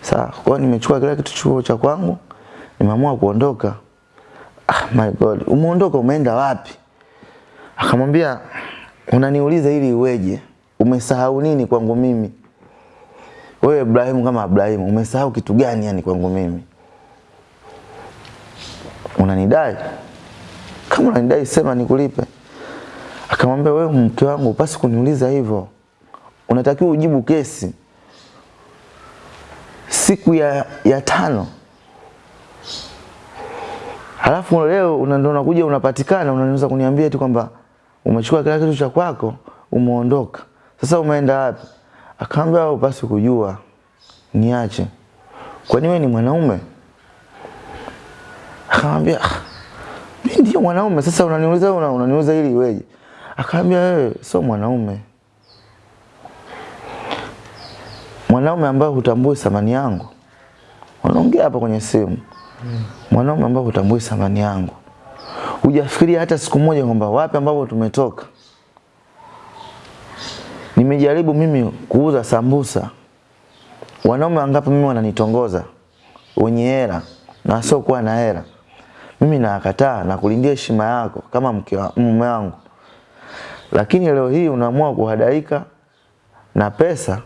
Sawa, kwa nimechukua kila kitu chuo cha kwangu, nimeamua kuondoka. Ah, my God, umeondoka umeenda wapi? Akamwambia unaniuliza ili iweje? Umesahau nini kwangu mimi? Wewe Ibrahimu kama Ibrahimu, umesahau kitu gani yani kwangu mimi? Unanidai? Kama unanidai sema nikulipe. Akamwambia wewe mke wangu pasi kuniuliza hivyo. Unatakiwa ujibu kesi siku ya, ya tano. Halafu leo unakuja unapatikana unaweza kuniambia tu kwamba umechukua kila kitu cha kwako umeondoka. Sasa umeenda wapi? Akaambia upasi kujua niache. Kwani wewe ni mwanaume? Akamwambia "Ah, mimi ndio mwanaume. Sasa unaniuliza una, unaniuliza ili iweje akaambia wewe sio mwanaume mwanaume ambaye hutambui thamani yangu. Wanaongea hapa kwenye simu. Mwanaume ambaye hutambui thamani yangu. Hujafikiria hata siku moja kwamba wapi ambapo tumetoka. Nimejaribu mimi kuuza sambusa. Wanaume wangapi mimi wananitongoza? Wenye hela na wasiokuwa na hela. Mimi nakataa na kulindia heshima yako kama mke wa mume wangu. Lakini leo hii unaamua kuhadaika na pesa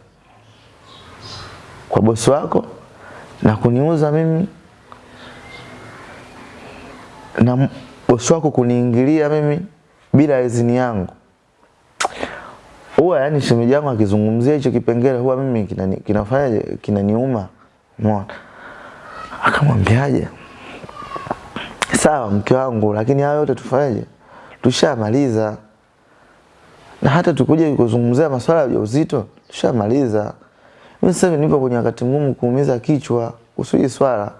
kwa bosi wako na kuniuza mimi na bosi wako kuniingilia mimi bila idhini yangu. Huwa yani shemeji yangu akizungumzia hicho kipengele huwa mimi kinafanyaje kinaniuma. Umeona? Akamwambiaje? Sawa mke wangu lakini hayo yote tufanyaje? Tushamaliza. Na hata tukuje kuzungumzia masuala ya ujauzito tushamaliza. Mimi sasa hivi nipo kwenye wakati mgumu kuumiza kichwa kuhusu hii swala.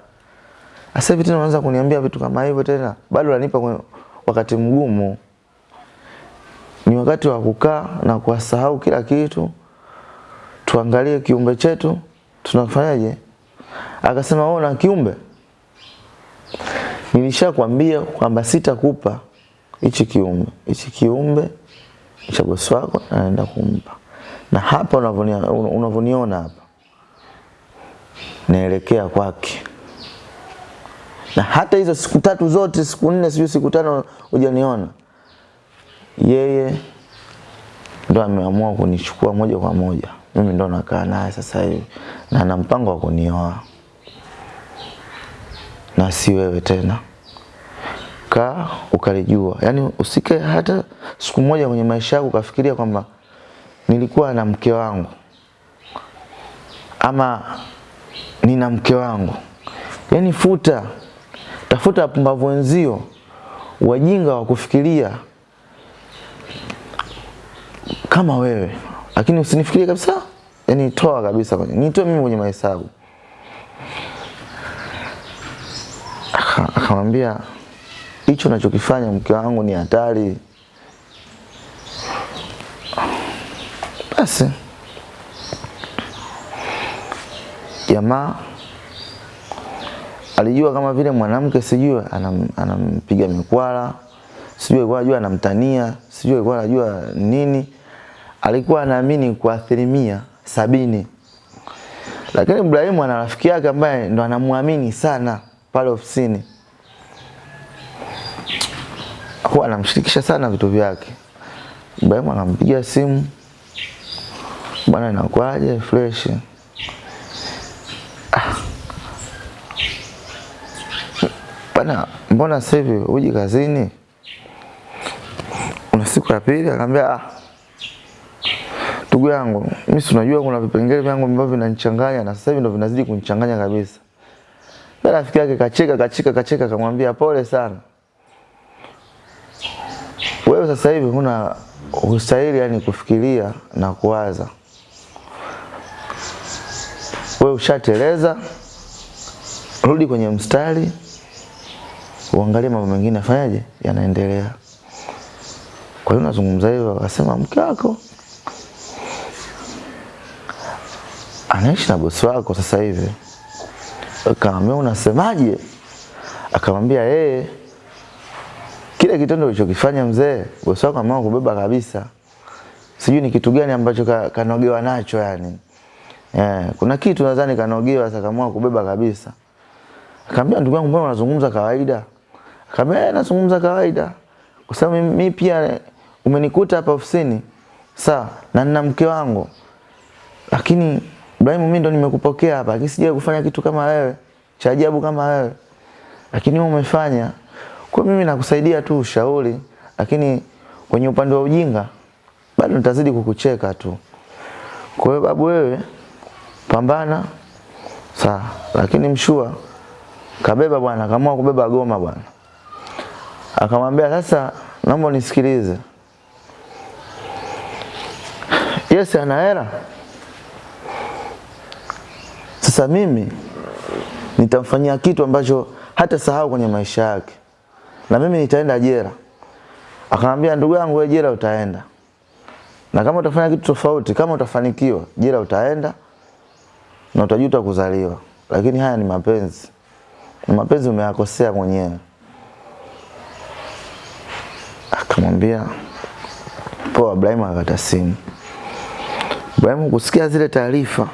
Sasa hivi tena unaanza kuniambia vitu kama hivyo tena. Bado unanipa kwenye wakati mgumu. Ni wakati wa kukaa na kuwasahau kila kitu. Tuangalie kiumbe chetu tunafanyaje? Akasema wewe una kiumbe? Nilishakwambia kwamba sitakupa hichi kiumbe. Hichi kiumbe cha bosi wako anaenda kumpa. Na hapa unavyoniona hapa naelekea kwake. Na hata hizo siku tatu zote, siku nne, sijui siku tano hujaniona, yeye ndo ameamua kunichukua moja kwa moja. Mimi ndo nakaa naye sasa hivi na ana mpango wa kunioa, na si wewe tena. Kaa ukalijua, yaani usike hata siku moja kwenye maisha yako ukafikiria kwamba nilikuwa na mke wangu ama nina mke wangu. Yaani futa, tafuta wapumbavu wenzio, wajinga wa kufikiria kama wewe, lakini usinifikirie kabisa. Yaani toa kabisa kwenye, nitoe mimi kwenye mahesabu. Akamwambia hicho unachokifanya mke wangu ni hatari. Basi jamaa alijua kama vile mwanamke sijui anam, anampiga mikwala, sijui alikuwa anajua anamtania, sijui alikuwa anajua nini. Alikuwa anaamini kwa asilimia sabini, Lakini Ibrahimu ana rafiki yake ambaye ndo anamwamini sana pale ofisini. Huwa anamshirikisha sana vitu vyake. Ibrahimu anampigia simu, bwana, inakuaje? Fresh. Ah. Bwana, mbona sasa hivi huji kazini? Una siku ya pili? Akamwambia ah, ndugu yangu, mimi si unajua kuna vipengele vyangu ambavyo vinanichanganya na sasa hivi ndo vinazidi kunichanganya kabisa. Na rafiki yake kacheka kacheka kacheka akamwambia pole sana. Wewe sasa hivi huna ustahili yani kufikiria na kuwaza. Wewe ushateleza, rudi kwenye mstari, uangalie mambo mengine afanyaje yanaendelea. Kwa hiyo nazungumza hivyo, akasema mke wako anaishi na bosi wako sasa hivi. Akamwambia unasemaje? Akamwambia yeye kile kitendo ulichokifanya mzee, bosi wako ameamua kubeba kabisa. Sijui ni kitu gani ambacho ka, kanogewa nacho yani. Eh, kuna kitu nadhani kanaogewa sasa kaamua kubeba kabisa. Akamwambia ndugu yangu, mbona unazungumza kawaida? Akamwambia nazungumza kawaida. Kwa sababu mimi pia umenikuta hapa ofisini. Sawa, na nina mke wangu. Lakini Ibrahim, mimi ndo nimekupokea hapa, lakini sijawahi kufanya kitu kama wewe, cha ajabu kama wewe. Lakini wewe umefanya. Kwa mimi nakusaidia tu ushauri, lakini kwenye upande wa ujinga bado nitazidi kukucheka tu. Kwa hiyo babu, wewe pambana. Sawa, lakini mshua kabeba bwana, akaamua kubeba goma bwana. Akamwambia sasa, naomba nisikilize. Yes, ana hela. Sasa mimi nitamfanyia kitu ambacho hata sahau kwenye maisha yake, na mimi nitaenda jela. Akamwambia ndugu yangu, wewe jela utaenda, na kama utafanya kitu tofauti, kama utafanikiwa, jela utaenda na utajuta kuzaliwa, lakini haya ni mapenzi, mapenzi umeyakosea mwenyewe. Akamwambia poa. Ibrahim akakata simu. Ibrahim kusikia zile taarifa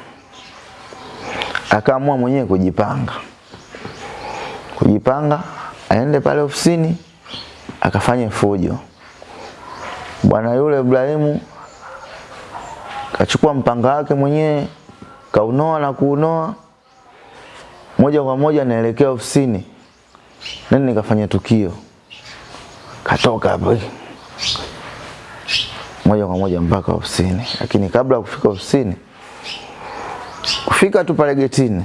akaamua mwenyewe kujipanga, kujipanga aende pale ofisini akafanye fujo. Bwana yule Ibrahimu kachukua mpanga wake mwenyewe kaunoa na kuunoa, moja kwa moja naelekea ofisini, nani nikafanya tukio, katoka hapo. Moja kwa moja mpaka ofisini. Lakini kabla ya kufika ofisini, kufika tu pale getini,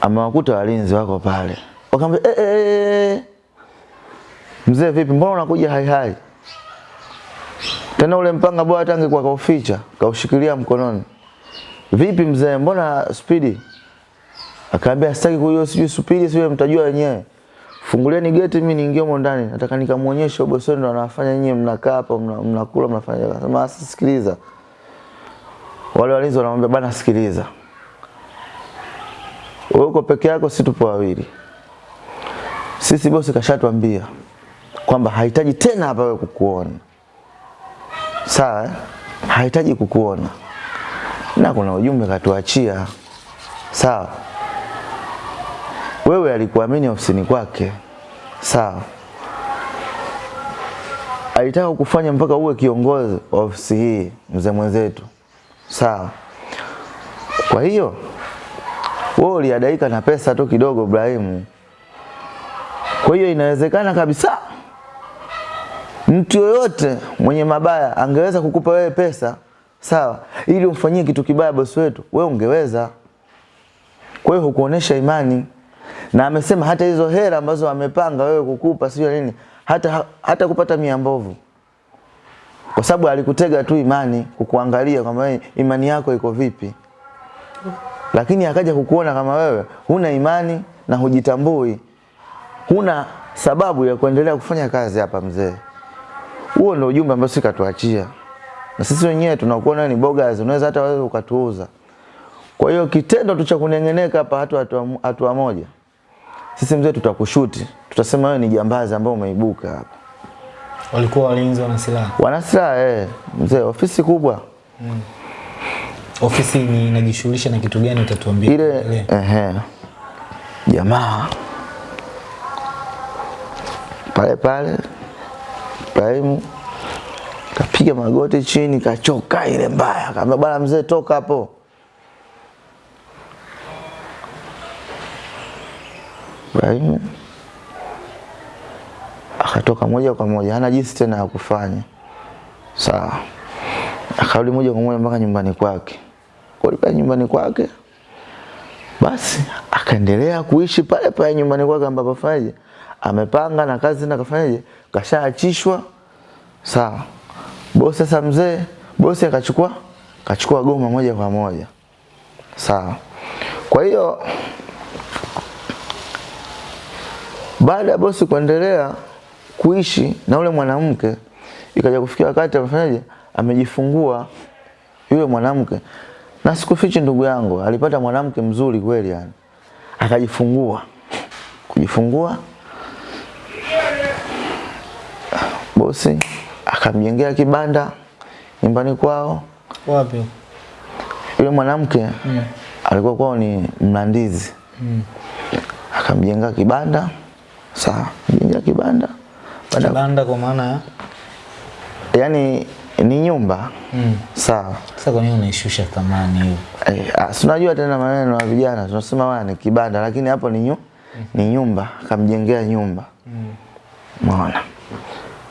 amewakuta walinzi wako pale, wakamwambia eh, eh, eh, mzee vipi, mbona unakuja hai hai? Tena ule mpanga bora hata angekuwa kauficha, kaushikilia mkononi. Vipi mzee, mbona spidi? Akaambia sitaki kujua, sijui spidi, sijui mtajua wenyewe. Fungulieni geti mimi niingie humo ndani. Nataka nikamuonyeshe bosi ndo anafanya nyinyi mnakaa hapa mnakula mnafanya. Akasema sikiliza. Wale walinzi wanamwambia bana sikiliza. Wewe uko peke yako, si tupo wawili. Sisi bosi kashatuambia kwamba hahitaji tena hapa wewe kukuona. Sawa? Eh? Hahitaji kukuona. Na kuna ujumbe katuachia. Sawa? Wewe alikuamini ofisini kwake, sawa. Alitaka kufanya mpaka uwe kiongozi wa ofisi hii, mzee mwenzetu, sawa. Kwa hiyo wewe uliadaika na pesa tu kidogo, Ibrahimu. Kwa hiyo inawezekana kabisa mtu yoyote mwenye mabaya angeweza kukupa wewe pesa, sawa, ili umfanyie kitu kibaya bosi wetu, wewe ungeweza. Kwa hiyo hukuonesha imani na amesema hata hizo hera ambazo amepanga wewe kukupa sio nini, hata hata kupata mia mbovu, kwa sababu alikutega tu imani, kukuangalia kwamba imani yako iko vipi, lakini akaja kukuona kama wewe huna imani na hujitambui, huna sababu ya kuendelea kufanya kazi hapa mzee. Huo ndio ujumbe ambao sisi katuachia, na sisi wenyewe tunakuona ni bogus, unaweza hata wewe ukatuuza. Kwa hiyo kitendo tu cha kunengeneka hapa hatu hatua moja sisi mzee tutakushuti, tutasema wewe ni jambazi ambao umeibuka hapa. Walikuwa walinzi wana silaha. wana silaha eh, mzee, ofisi kubwa mm. Ofisi ni inajishughulisha na kitu gani utatuambia? ile ehe, jamaa pale pale Ibrahimu kapiga magoti chini, kachoka ile mbaya, akamwambia bwana mzee, toka hapo. Ibrahimu akatoka moja kwa moja, hana jinsi tena ya kufanya. Sawa, akarudi moja kwa moja mpaka nyumbani kwake. Kulikuwa nyumbani kwake, basi akaendelea kuishi pale pale nyumbani kwake ambapo fanyaje amepanga na kazi na kafanyaje kashaachishwa. Sawa, bosi sasa, mzee bosi akachukua kachukua goma moja kwa moja. Sawa, kwa hiyo baada ya bosi kuendelea kuishi na ule mwanamke, ikaja kufikia wakati amefanyaje, amejifungua yule mwanamke, na sikufichi ndugu yangu, alipata mwanamke mzuri kweli, yani akajifungua. Kujifungua, bosi akamjengea kibanda nyumbani kwao. Wapi? Yule mwanamke mm. alikuwa kwao ni Mlandizi, mm. akamjenga kibanda. Sawa, mjengea kibanda baada Kibanda kwa maana yani ni nyumba mm. sawa. sasa, kwa nini unaishusha thamani hiyo? Eh, ah, si unajua tena maneno ya vijana tunasema wana ni kibanda, lakini hapo ni, nyu, mm. ni nyumba, akamjengea nyumba umeona,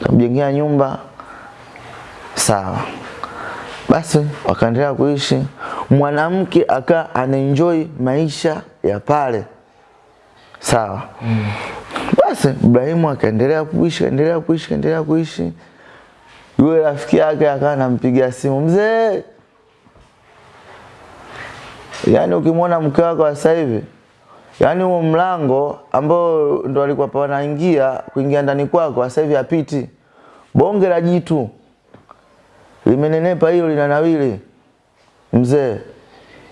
akamjengea nyumba sawa. Basi wakaendelea kuishi, mwanamke akaa anaenjoy maisha ya pale sawa. mm. Basi Ibrahimu akaendelea kuishi, kaendelea kuishi, kaendelea kuishi. Yule rafiki yake akawa anampigia simu, mzee, yaani ukimwona mke wako wa sasa hivi, yaani huo mlango ambao ndo alikuwa pa wanaingia kuingia ndani kwako, sasa hivi apiti. Bonge la jitu limenenepa, hilo linanawili mzee,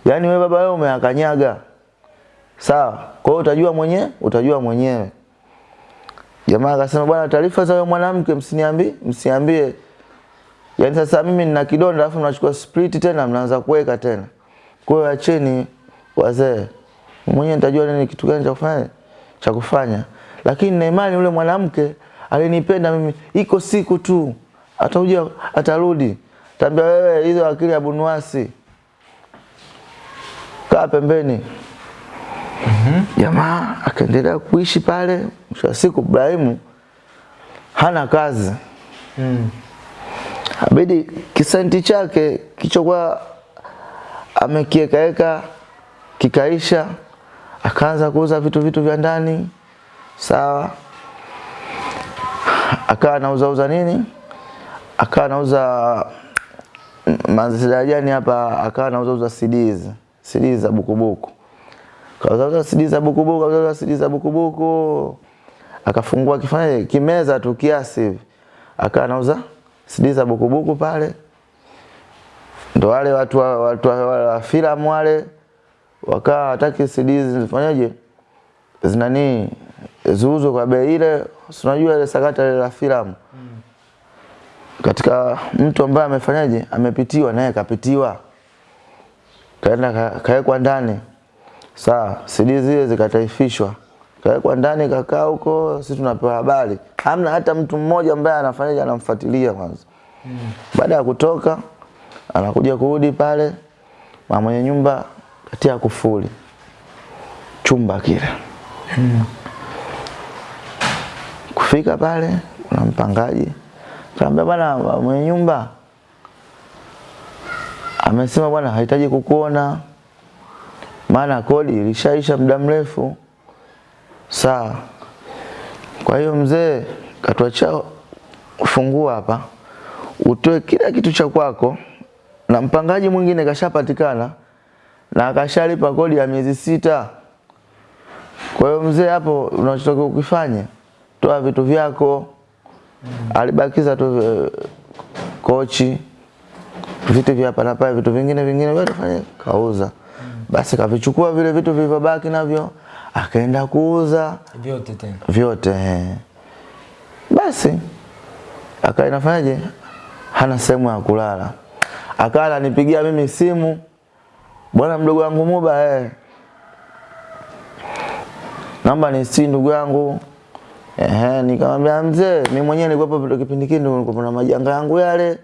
yaani wewe baba, wewe umeakanyaga sawa. Kwa hiyo utajua mwenyewe, utajua mwenyewe. Jamaa akasema bwana, taarifa za huyo mwanamke msiniambie, msiambie. Yaani sasa mimi nina kidonda alafu mnachukua split tena mnaanza kuweka tena. Kwa hiyo acheni wazee. Mwenyewe nitajua nini kitu gani cha kufanya cha kufanya. Lakini na imani yule mwanamke alinipenda mimi. Iko siku tu atakuja atarudi. Tambia wewe hizo akili ya bunuasi. Kaa pembeni. Jamaa mm -hmm. akaendelea kuishi pale. Mwisho wa siku Ibrahimu hana kazi. Mm. Abidi kisenti chake kichokuwa amekiekaeka kikaisha, akaanza kuuza vitu vitu vya ndani. Sawa, akawa anauza uza nini, akawa anauza mazidajani hapa, akawa anauza uza CDs. CDs za bukubuku, kauza uza CDs za bukubuku, kauza uza CDs za bukubuku, akafungua kifanya kimeza tu kiasi hivi, akawa anauza CD za bukubuku pale, ndo wale watu wa, watu wa, wa, wa filamu wale wakawa hataki CD zifanyaje zinani ziuzwe kwa bei ile, unajua ile sakata ile la filamu? Mm. katika mtu ambaye amefanyaje? Amepitiwa naye kapitiwa. Kaenda kaekwa kawekwa ndani. Saa CD zile zikataifishwa. Kawekwa ndani, kakaa huko, sisi tunapewa habari, hamna hata mtu mmoja ambaye anafanyaje anamfuatilia kwanza. mm. Baada ya kutoka anakuja kurudi pale, mama mwenye nyumba katia kufuli. Chumba kile. Kufika pale kuna mpangaji. Kaambia, bwana mwenye nyumba. Amesema bwana hahitaji kukuona, maana kodi ilishaisha muda mrefu. Sawa. Kwa hiyo mzee katuachia ufunguo hapa, utoe kila kitu cha kwako, na mpangaji mwingine kashapatikana na akashalipa kodi ya miezi sita. Kwa hiyo mzee, hapo unachotakiwa ukifanye, toa vitu vyako. Alibakiza tu eh, kochi, vitu vya hapa na pale, vitu vingine vingine wewe fanya kauza. Basi kavichukua vile vitu vilivyobaki navyo akaenda kuuza Vyote tena. vyote. Basi akawa inafanyaje, hana sehemu ya kulala, akala ananipigia mimi simu, bwana mdogo wangu Muba, eh, Namba ni si ndugu yangu Ehe, nikamwambia mzee, mimi mwenyewe nilikuwa kipindi kile nilikuwa na majanga yangu yale.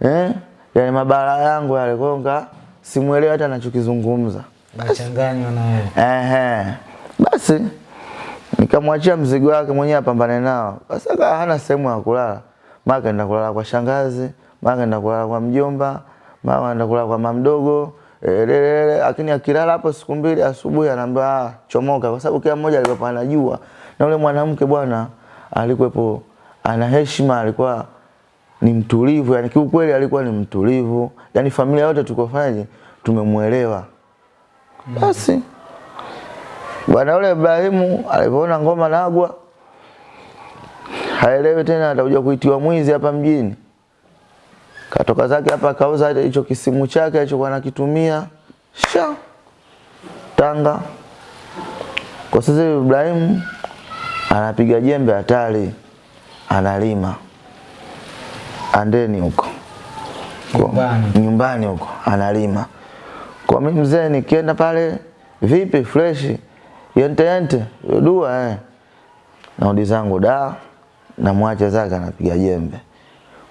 Eh? Yale mabara yangu yale kwa hiyo nika simuelewi hata anachokizungumza. Nachanganywa na wewe. Ehe. Basi nikamwachia mzigo wake mwenyewe apambane nao. Basi akawa hana sehemu ya kulala. Mara kaenda kulala kwa shangazi, mara kaenda kulala kwa mjomba, mara kaenda kulala kwa mamdogo. Elelele, lakini akilala hapo siku mbili asubuhi anaambia "Ah, chomoka kwa sababu kila mmoja alikuwa anajua. Na yule mwanamke bwana alikuwepo ana heshima, alikuwa ni mtulivu, yani kiukweli alikuwa ni mtulivu. Yani familia yote tukofanyaje tumemuelewa. Basi bwana yule Ibrahimu alipoona ngoma nagwa haelewi tena atakuja kuitiwa mwizi hapa mjini. Katoka zake hapa akauza hicho kisimu chake alichokuwa anakitumia sha Tanga. Kwa sasa Ibrahim Ibrahimu anapiga jembe hatari, analima andeni huko Nyumbani. nyumbani huko analima. Kwa mimi mzee nikienda pale vipi fresh yente yente dua eh. Naudi zangu da na mwache zake anapiga jembe.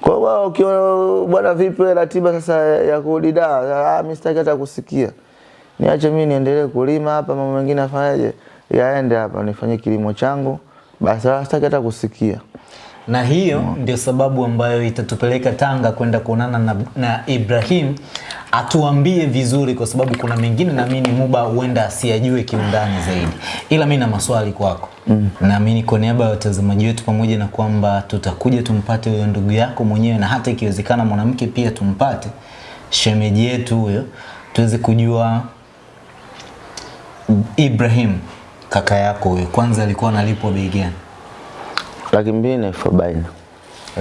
Kwa wao ukiona bwana vipi ratiba sasa ya kurudi da ah mimi sitaki hata kusikia. Niache mimi niendelee kulima hapa mambo mengine afanyaje yaende hapa nifanye kilimo changu basi wala sitaki hata kusikia. Na hiyo ndio sababu ambayo itatupeleka Tanga kwenda kuonana na, na Ibrahim atuambie vizuri, kwa sababu kuna mengine naamini Muba huenda asiyajue kiundani zaidi, ila mi na maswali kwako mm. Naamini kwa niaba ya watazamaji wetu, pamoja na kwamba tutakuja tumpate huyo ndugu yako mwenyewe, na hata ikiwezekana mwanamke pia tumpate shemeji yetu huyo, tuweze kujua Ibrahim kaka yako huyo, kwanza alikuwa analipwa bei gani? Laki mbili na elfu arobaini.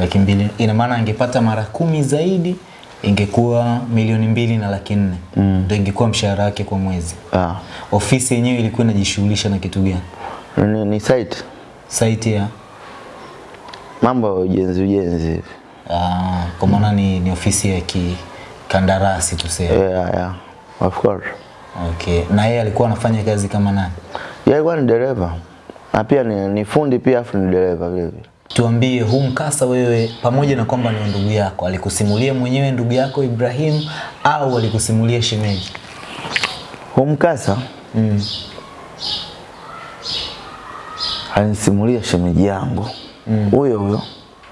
laki mbili ina maana angepata mara kumi zaidi ingekuwa milioni mbili na laki nne ndio ingekuwa mshahara wake kwa mwezi Ah. ofisi yenyewe ilikuwa inajishughulisha na kitu gani Ni, ni site site ya mambo ya ujenzi ujenzi hivi. ah, kwa maana ni, ni ofisi ya kikandarasi tuseme Yeah, yeah. Of course. okay na yeye alikuwa anafanya kazi kama nani Yeye alikuwa ni dereva. Na pia ni, ni fundi pia afu ni dereva vile vile. tuambie huu mkasa wewe pamoja na kwamba ni ndugu yako alikusimulia mwenyewe ndugu yako Ibrahim au alikusimulia shemeji Huu mkasa mm. alinisimulia shemeji yangu. Huyo mm. huyo.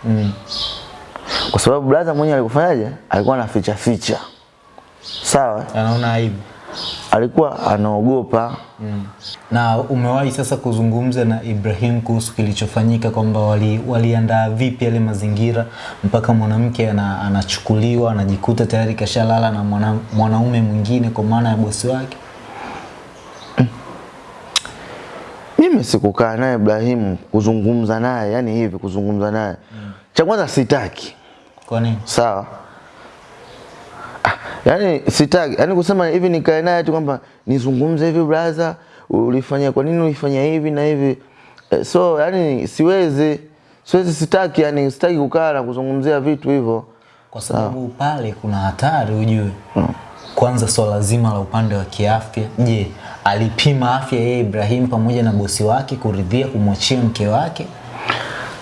Mm. Kwa sababu brother mwenyewe alikufanyaje? Alikuwa anaficha ficha. Sawa? anaona aibu Alikuwa anaogopa mm. Na umewahi sasa kuzungumza na Ibrahim kuhusu kilichofanyika kwamba wali, waliandaa vipi yale mazingira mpaka mwanamke ana, anachukuliwa anajikuta tayari kashalala na mwana, mwanaume mwingine kwa maana ya bosi wake. mimi sikukaa naye Ibrahim kuzungumza naye, yani hivi kuzungumza naye. mm. Cha kwanza sitaki. Kwa nini? Sawa. Yani sitaki, yani kusema hivi nikae naye tu kwamba nizungumze hivi brother, ulifanya kwa nini ulifanya hivi na hivi. Eh, so yani siwezi siwezi sitaki yani sitaki kukaa na kuzungumzia vitu hivyo. Kwa sababu pale kuna hatari ujue. Kwanza swala so zima la upande wa kiafya. Je, alipima afya yeye Ibrahim pamoja na bosi wake kuridhia kumwachia mke wake?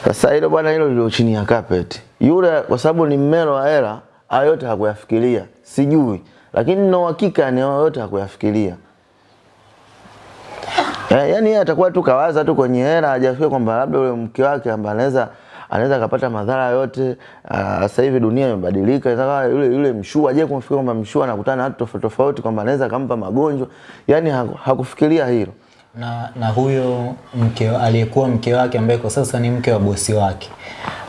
Sasa hilo bwana, hilo lilo chini ya carpet. Yule kwa sababu ni mmelo wa hela, hayo yote hakuyafikiria, sijui, lakini na uhakika ni hayo yote hakuyafikiria. Eh, yani yeye atakuwa tu kawaza tu kwenye hela, hajafikia kwamba labda yule mke wake ambaye anaweza anaweza akapata madhara yote. ah, Sasa hivi dunia imebadilika, inataka yule yule mshua je, kumfikia kwamba mshua anakutana na watu tofauti tofauti, kwamba anaweza akampa magonjwa, yani hakufikiria hilo. Na, na huyo mke aliyekuwa mke wake ambaye kwa sasa ni mke wa bosi wake.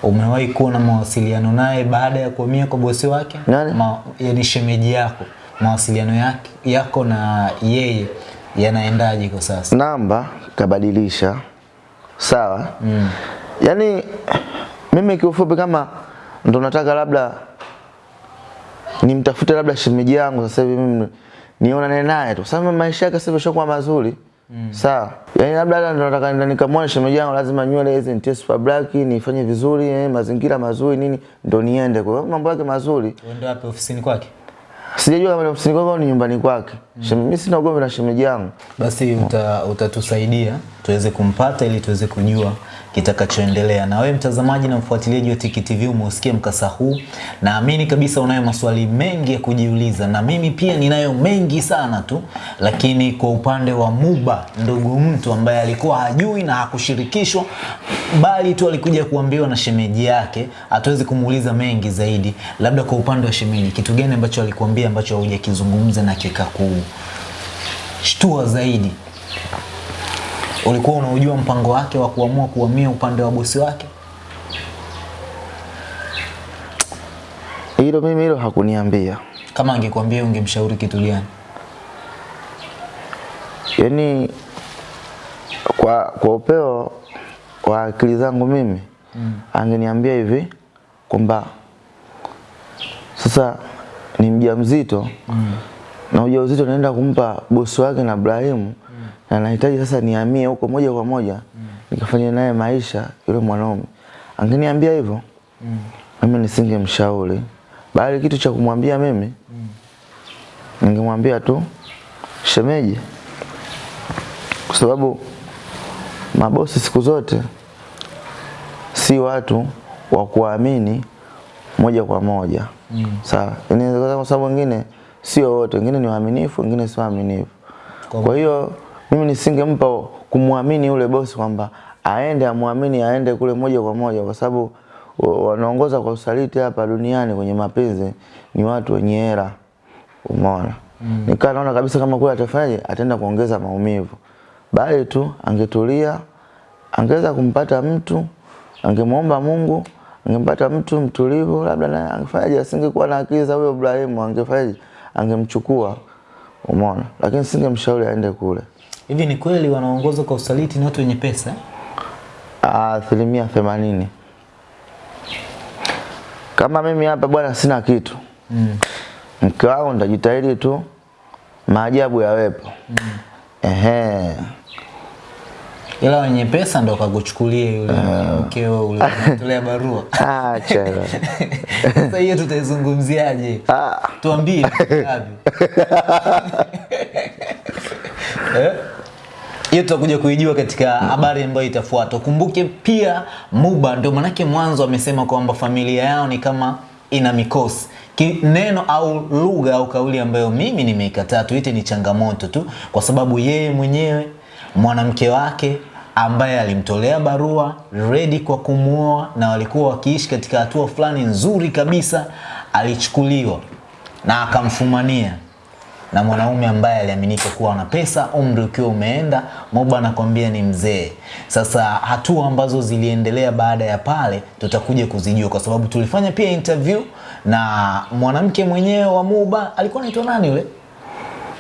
Umewahi kuwa na mawasiliano naye baada ya kuhamia kwa bosi wake? Nani? Ma, yani shemeji yako. Mawasiliano yake, yako na yeye yanaendaje kwa sasa? Namba kabadilisha. Sawa? Mm. yani mimi kiufupi kama ndo nataka labda nimtafute labda shemeji yangu sasa hivi mimi niona naye tu. Sasa maisha yake sasa hivi yashakuwa mazuri Sawa. Yaani labda hata ndo nataka nenda nikamwona shemeji yangu lazima nywele hizi nitie super black, nifanye vizuri, eh, mazingira mazuri nini ndo niende. Kwa hiyo mambo yake mazuri. Uende wapi ofisini kwake? Sijajua kama ni ofisini kwake au ni nyumbani kwake. Mimi sina ugomvi na shemeji yangu. Basi uta, utatusaidia tuweze kumpata ili tuweze kujua kitakachoendelea. Na wewe mtazamaji na mfuatiliaji wa Tiki TV umeusikia mkasa huu, naamini kabisa unayo maswali mengi ya kujiuliza, na mimi pia ninayo mengi sana tu, lakini kwa upande wa Muba, ndugu mtu ambaye alikuwa hajui na hakushirikishwa, bali tu alikuja kuambiwa na shemeji yake, hatuwezi kumuuliza mengi zaidi. Labda kwa upande wa shemeji, kitu gani ambacho alikuambia ambacho haujakizungumza na kikakushtua zaidi? Ulikuwa unaujua mpango wake wa kuamua kuhamia upande wa bosi wake? Hilo mimi hilo hakuniambia. Kama angekuambia ungemshauri kitu gani? Yaani kwa kwa upeo wa akili zangu mimi mm. angeniambia hivi kwamba sasa ni mjamzito mm. Na ujauzito naenda kumpa bosi wake na Ibrahim mm. na nahitaji sasa niamie huko moja kwa moja mm. nikafanya naye maisha yule mwanaume. Angeniambia hivyo mm. mimi nisingemshauri, bali kitu cha kumwambia mimi mm. ningemwambia tu shemeji, kwa sababu mabosi siku zote si watu wa kuamini moja kwa moja mm. sawa. Inaweza kwa sababu wengine sio wote, wengine ni waaminifu, wengine sio waaminifu. Kwa hiyo mimi nisingempa kumwamini yule bosi kwamba aende amwamini aende kule moja kwa moja, kwa sababu wanaongoza kwa usaliti hapa duniani kwenye mapenzi ni watu wenye hela, umeona? Mm. Nikaa naona kabisa kama kule atafanyaje, ataenda kuongeza maumivu, bali tu angetulia, angeweza kumpata mtu, angemwomba Mungu, angempata mtu mtulivu, labda naye angefanyaje, asingekuwa na akili za huyo Ibrahimu, angefanyaje, angemchukua, umeona, lakini singemshauri aende kule. Hivi ni kweli wanaongozwa kwa usaliti ni watu wenye pesa? eh? asilimia themanini. Kama mimi hapa bwana sina kitu Mm. mke wangu nitajitahidi tu maajabu yawepo. Ehe, Ila wenye pesa ndo kakuchukulia yule mkeo ule unatolea barua. [laughs] acha. Sasa hiyo tutaizungumziaje? Ah, Tuambie ngapi? [laughs] Eh? Hiyo tutakuja kuijua katika habari ambayo itafuata. Kumbuke pia Muba ndio manake mwanzo amesema kwamba familia yao ni kama ina mikosi. Neno au lugha au kauli ambayo mimi nimeikataa tuite ni changamoto tu, kwa sababu yeye mwenyewe mwanamke wake ambaye alimtolea barua redi kwa kumwoa na walikuwa wakiishi katika hatua fulani nzuri kabisa, alichukuliwa na akamfumania na mwanaume ambaye aliaminika kuwa na pesa, umri ukiwa umeenda, Moba anakwambia ni mzee. Sasa hatua ambazo ziliendelea baada ya pale tutakuja kuzijua, kwa sababu tulifanya pia interview na mwanamke mwenyewe wa Moba, alikuwa anaitwa nani yule?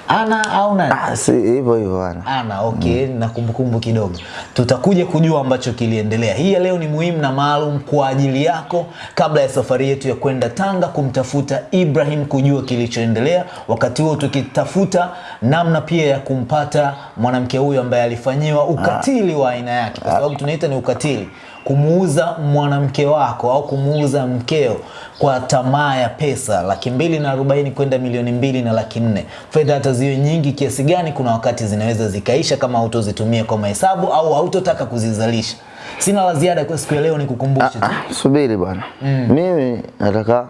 Ana au nani? ah, si hivyo hivyo ana. Ana, okay, mm. na kumbukumbu kidogo. Tutakuja kujua ambacho kiliendelea. Hii ya leo ni muhimu na maalum kwa ajili yako kabla ya safari yetu ya kwenda Tanga kumtafuta Ibrahim kujua kilichoendelea. Wakati huo tukitafuta namna pia ya kumpata mwanamke huyu ambaye alifanyiwa ukatili ah. wa aina yake, kwa sababu tunaita ni ukatili kumuuza mwanamke wako au kumuuza mkeo kwa tamaa ya pesa laki mbili na arobaini kwenda milioni mbili na laki nne fedha hata ziwe nyingi kiasi gani kuna wakati zinaweza zikaisha kama hautozitumia kwa mahesabu au hautotaka kuzizalisha sina la ziada kwa siku ya leo ni kukumbusha tu Ah, subiri bwana. mm. Mimi nataka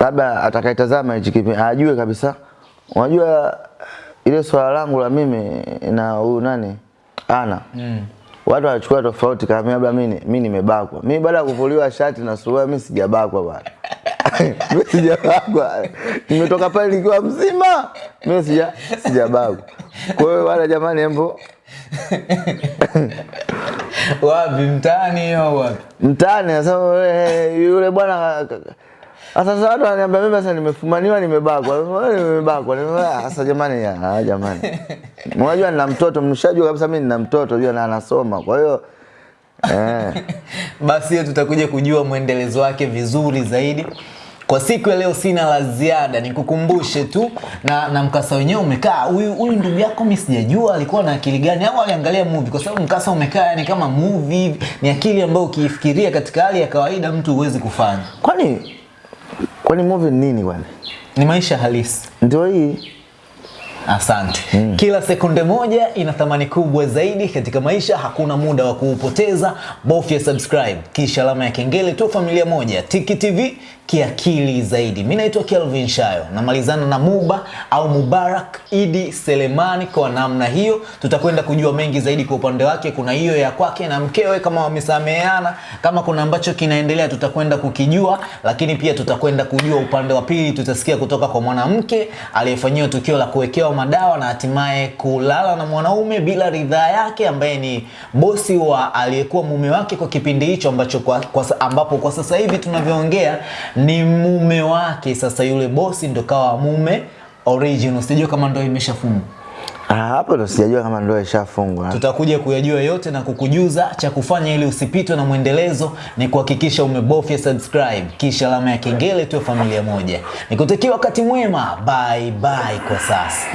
labda atakaitazama hichi kipindi ajue kabisa. Unajua ile swala langu la mimi na huyu nani ana mm. Watu wanachukua tofauti kama labda mimi mimi nimebakwa. Mimi baada ya kuvuliwa shati na suruali mimi sijabakwa bwana. [laughs] mimi sijabakwa. Nimetoka pale nikiwa mzima. Mimi sija sijabakwa. Kwa hiyo wala jamani hembo wapi mtaani au wapi mtaani sasa yule bwana sasa watu wananiambia mimi sasa nimefumaniwa nimebakwa. Nimebakwa sasa jamani ya, ah, jamani. [laughs] Unajua nina mtoto mshajua kabisa mimi nina mtoto jua na anasoma. Kwa hiyo eh. [laughs] Basi hiyo tutakuja kujua mwendelezo wake vizuri zaidi. Kwa siku ya leo sina la ziada, nikukumbushe tu na, na mkasa wenyewe umekaa. Huyu huyu ndugu yako mimi sijajua alikuwa na akili gani? Au aliangalia movie, kwa sababu mkasa umekaa yani kama movie. Ni akili ambayo ukiifikiria katika hali ya kawaida mtu huwezi kufanya. Kwani kwani movie ni nini kwani? Ni maisha halisi. Ndio hii. Asante. Mm. Kila sekunde moja ina thamani kubwa zaidi katika maisha, hakuna muda wa kuupoteza. Bofya subscribe kisha alama ya kengele tu, familia moja Tiki TV kiakili zaidi. Mimi naitwa Kelvin Shayo, namalizana na Muba au Mubarak Idi Selemani. Kwa namna hiyo tutakwenda kujua mengi zaidi kwa upande wake. Kuna hiyo ya kwake na mkewe, kama wamesameheana, kama kuna ambacho kinaendelea tutakwenda kukijua, lakini pia tutakwenda kujua upande wa pili. Tutasikia kutoka kwa mwanamke aliyefanyiwa tukio la kuwekewa madawa na hatimaye kulala na mwanaume bila ridhaa yake, ambaye ni bosi wa aliyekuwa mume wake kwa kipindi hicho ambacho kwa, kwa, ambapo kwa sasa hivi tunavyoongea ni mume wake. Sasa yule bosi ndo kawa mume original, Sijajua kama ndoa imeshafungwa. Ah, hapo ndo sijajua kama ndoa ishafungwa. Tutakuja kuyajua yote na kukujuza. Cha kufanya ili usipitwe na mwendelezo ni kuhakikisha umebofya subscribe kisha alama ya kengele, tuwe familia moja. Nikutakia wakati mwema, bye bye kwa sasa.